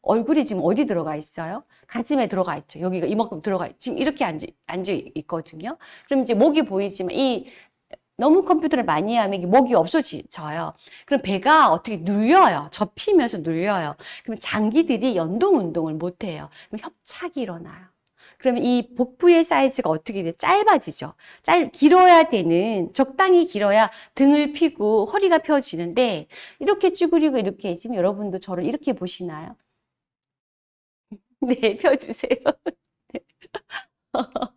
얼굴이 지금 어디 들어가 있어요? 가슴에 들어가 있죠. 여기가 이만큼 들어가 있 지금 이렇게 앉아, 앉아 있거든요. 그럼 이제 목이 보이지만 이 너무 컴퓨터를 많이 하면 목이 없어져요. 그럼 배가 어떻게 눌려요. 접히면서 눌려요. 그럼 장기들이 연동 운동을 못 해요. 그럼 협착이 일어나요. 그러면 이 복부의 사이즈가 어떻게 돼? 짧아지죠. 짧, 길어야 되는, 적당히 길어야 등을 피고 허리가 펴지는데, 이렇게 쭈그리고 이렇게, 지금 여러분도 저를 이렇게 보시나요? 네, 펴주세요.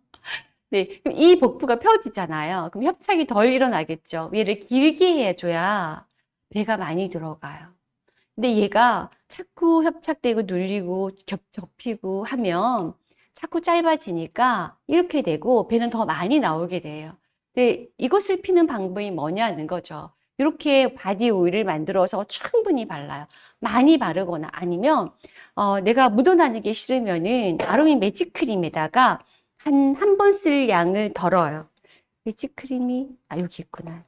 네, 그럼 이 복부가 펴지잖아요. 그럼 협착이 덜 일어나겠죠. 얘를 길게 해줘야 배가 많이 들어가요. 근데 얘가 자꾸 협착되고 눌리고 겹, 접히고 하면 자꾸 짧아지니까 이렇게 되고 배는 더 많이 나오게 돼요. 근데 이것을 피는 방법이 뭐냐는 거죠. 이렇게 body oil을 만들어서 충분히 발라요. 많이 바르거나 아니면 어, 내가 묻어나는 게 싫으면은 아로미 매직 크림에다가 한, 한 번 쓸 양을 덜어요. 매직 크림이, 아, 여기 있구나.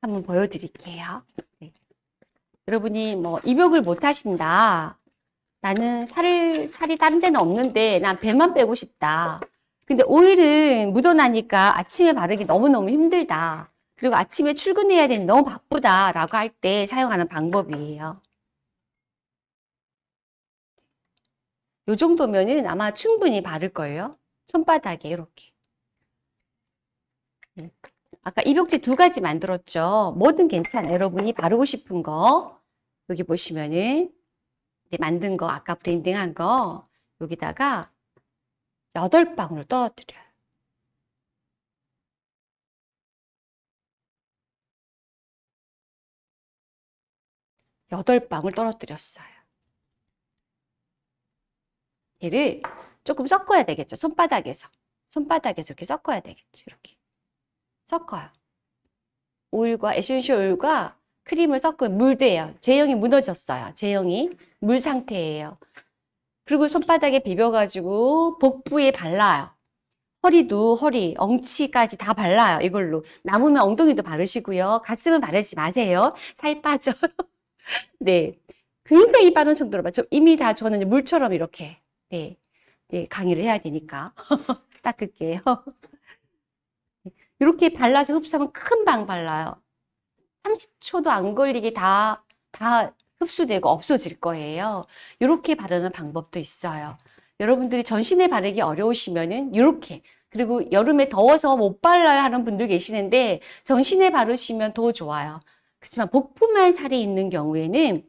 한번 보여드릴게요. 네. 여러분이 뭐, 입욕을 못 하신다. 나는 살을, 살이 다른 데는 없는데, 난 배만 빼고 싶다. 근데 오일은 묻어나니까 아침에 바르기 너무너무 힘들다. 그리고 아침에 출근해야 되는 너무 바쁘다라고 할 때 사용하는 방법이에요. 요 정도면은 아마 충분히 바를 거예요. 손바닥에 이렇게. 네. 아까 입욕제 두 가지 만들었죠. 뭐든 괜찮아요. 여러분이 바르고 싶은 거 여기 보시면은 네, 만든 거 아까 브랜딩한 거 여기다가 여덟 방울 떨어뜨려요. 여덟 방울 떨어뜨렸어요. 얘를 조금 섞어야 되겠죠. 손바닥에서. 손바닥에서 이렇게 섞어야 되겠죠. 이렇게. 섞어요. 오일과 essential oil과 크림을 섞으면 물 돼요. 제형이 무너졌어요. 제형이 물 상태예요. 그리고 손바닥에 비벼가지고 복부에 발라요. 허리도 허리, 엉치까지 다 발라요. 이걸로. 남으면 엉덩이도 바르시고요. 가슴은 바르지 마세요. 살 빠져요. 네. 굉장히 빠른 속도로 맞죠? 이미 다 저는 물처럼 이렇게 네, 네 강의를 해야 되니까 닦을게요. 이렇게 발라서 흡수하면 큰 방 발라요. 30초도 안 걸리게 다, 다 흡수되고 없어질 거예요. 이렇게 바르는 방법도 있어요. 여러분들이 전신에 바르기 어려우시면은 이렇게 그리고 여름에 더워서 못 발라야 하는 분들 계시는데 전신에 바르시면 더 좋아요. 그렇지만 복부만 살이 있는 경우에는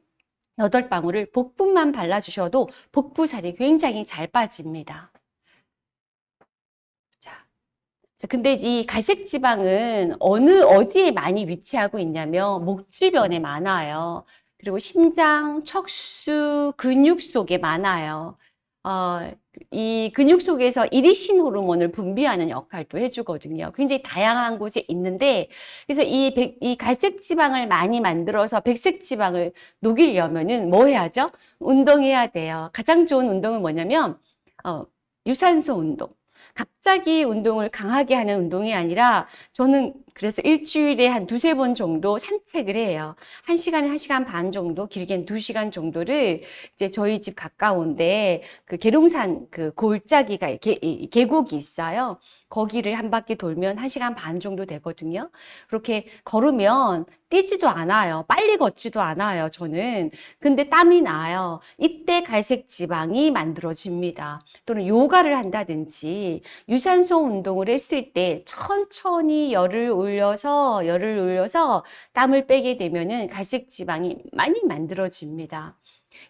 여덟 방울을 복부만 발라주셔도 복부살이 굉장히 잘 빠집니다. 자, 근데 이 갈색 지방은 어느 어디에 많이 위치하고 있냐면 목 주변에 많아요. 그리고 신장, 척수, 근육 속에 많아요. 어, 이 근육 속에서 이리신 호르몬을 분비하는 역할도 해주거든요. 굉장히 다양한 곳에 있는데, 그래서 이, 백- 이 갈색 지방을 많이 만들어서 백색 지방을 녹이려면은 뭐 해야죠? 운동해야 돼요. 가장 좋은 운동은 뭐냐면, 어, 유산소 운동. 갑자기 운동을 강하게 하는 운동이 아니라 저는 그래서 일주일에 한 두세 번 정도 산책을 해요. 한 시간에 한 시간 반 정도, 길게는 두 시간 정도를 이제 저희 집 가까운데 그 계룡산 그 골짜기가 계, 이 계곡이 있어요. 거기를 한 바퀴 돌면 한 시간 반 정도 되거든요. 그렇게 걸으면 뛰지도 않아요. 빨리 걷지도 않아요, 저는. 근데 땀이 나요. 이때 갈색 지방이 만들어집니다. 또는 요가를 한다든지 유산소 운동을 했을 때 천천히 열을 올려서 열을 올려서 땀을 빼게 되면은 갈색 지방이 많이 만들어집니다.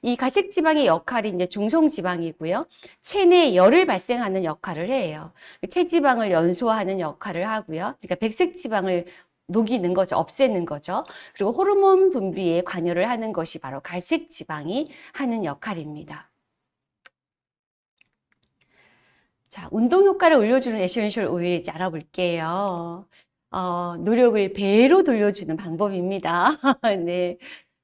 이 갈색 지방의 역할이 이제 중성 지방이고요. 체내 열을 발생하는 역할을 해요. 체지방을 연소하는 역할을 하고요. 그러니까 백색 지방을 녹이는 거죠. 없애는 거죠. 그리고 호르몬 분비에 관여를 하는 것이 바로 갈색 지방이 하는 역할입니다. 자, 운동 효과를 올려주는 essential oil 이제 알아볼게요. 어, 노력을 배로 돌려주는 방법입니다. 네.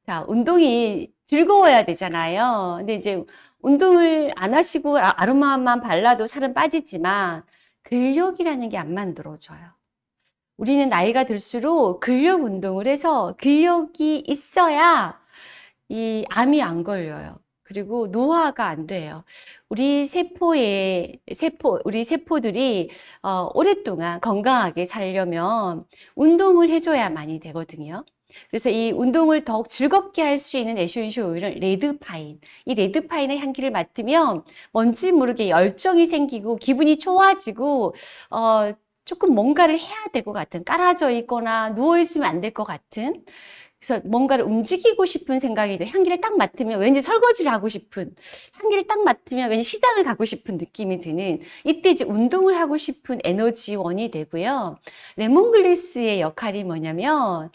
자, 운동이 즐거워야 되잖아요. 근데 이제 운동을 안 하시고 아- 아로마만 발라도 살은 빠지지만 근력이라는 게 안 만들어져요. 우리는 나이가 들수록 근력 운동을 해서 근력이 있어야 이 암이 안 걸려요. 그리고 노화가 안 돼요. 우리 세포의 세포, 우리 세포들이 어, 오랫동안 건강하게 살려면 운동을 해줘야만이 되거든요. 그래서 이 운동을 더욱 즐겁게 할 수 있는 essential oil은 red pine. 이 레드파인의 향기를 맡으면 뭔지 모르게 열정이 생기고 기분이 좋아지고 어, 조금 뭔가를 해야 될 것 같은 깔아져 있거나 누워 있으면 안 될 것 같은 그래서 뭔가를 움직이고 싶은 생각이 들 향기를 딱 맡으면 왠지 설거지를 하고 싶은 향기를 딱 맡으면 왠지 시장을 가고 싶은 느낌이 드는 이때 이제 운동을 하고 싶은 에너지원이 되고요. 레몬글래스의 역할이 뭐냐면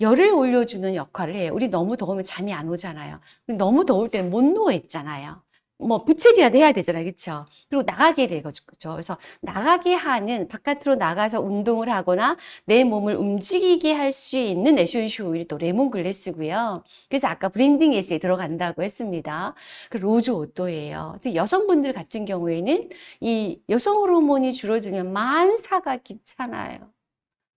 열을 올려주는 역할을 해요. 우리 너무 더우면 잠이 안 오잖아요. 너무 더울 때는 못 누워 있잖아요. 뭐 부채질이라도 해야 되잖아요. 그렇죠? 그리고 나가게 되거죠. 그래서 나가게 하는 바깥으로 나가서 운동을 하거나 내 몸을 움직이게 할 수 있는 essential oil이 또 lemongrass고요. 그래서 아까 blending S에 들어간다고 했습니다. 그 rose otto예요. 근데 여성분들 같은 경우에는 이 여성 호르몬이 줄어들면 만사가 귀찮아요.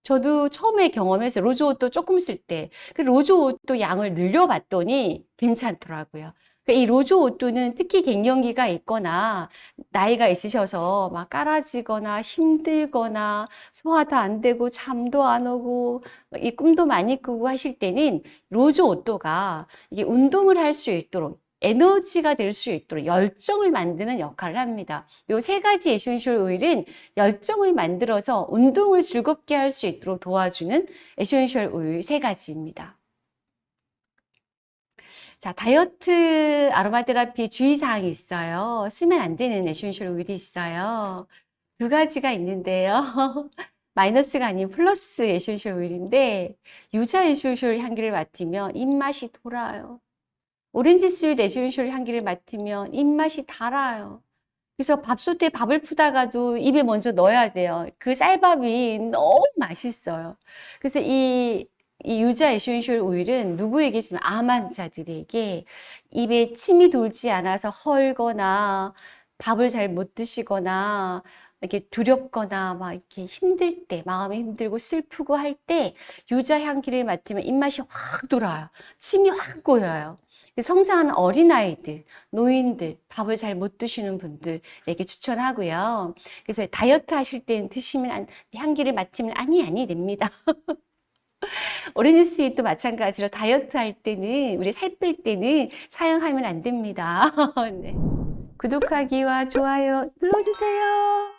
저도 처음에 경험해서 rose otto 조금 쓸 때 그 rose otto 양을 늘려봤더니 괜찮더라고요. 그러니까 이 rose otto는 특히 갱년기가 있거나 나이가 있으셔서 막 깔아지거나 힘들거나 소화도 안 되고 잠도 안 오고 이 꿈도 많이 꾸고 하실 때는 rose otto가 이게 운동을 할 수 있도록 에너지가 될 수 있도록 열정을 만드는 역할을 합니다. 요 세 가지 essential 오일은 열정을 만들어서 운동을 즐겁게 할 수 있도록 도와주는 essential 오일 세 가지입니다. 자, 다이어트 아로마 테라피 주의사항이 있어요. 쓰면 안 되는 essential 오일이 있어요. 두 가지가 있는데요. 마이너스가 아닌 플러스 essential 오일인데 유자 essential 향기를 맡으면 입맛이 돌아요. 오렌지 sweet essential 향기를 맡으면 입맛이 달아요. 그래서 밥솥에 밥을 푸다가도 입에 먼저 넣어야 돼요. 그 쌀밥이 너무 맛있어요. 그래서 이, 이 유자 essential 오일은 누구에게 쓰면 암 환자들에게 입에 침이 돌지 않아서 헐거나 밥을 잘 못 드시거나 이렇게 두렵거나 막 이렇게 힘들 때, 마음이 힘들고 슬프고 할 때 유자 향기를 맡으면 입맛이 확 돌아요. 침이 확 고여요. 성장하는 어린아이들, 노인들, 밥을 잘 못 드시는 분들에게 추천하고요. 그래서 다이어트 하실 때 드시면 안- 향기를 맡으면 아니, 아니 됩니다. 오렌지 스윗도 마찬가지로 다이어트 할 때는, 우리 살 뺄 때는 사용하면 안 됩니다. 네. 구독하기와 좋아요 눌러주세요.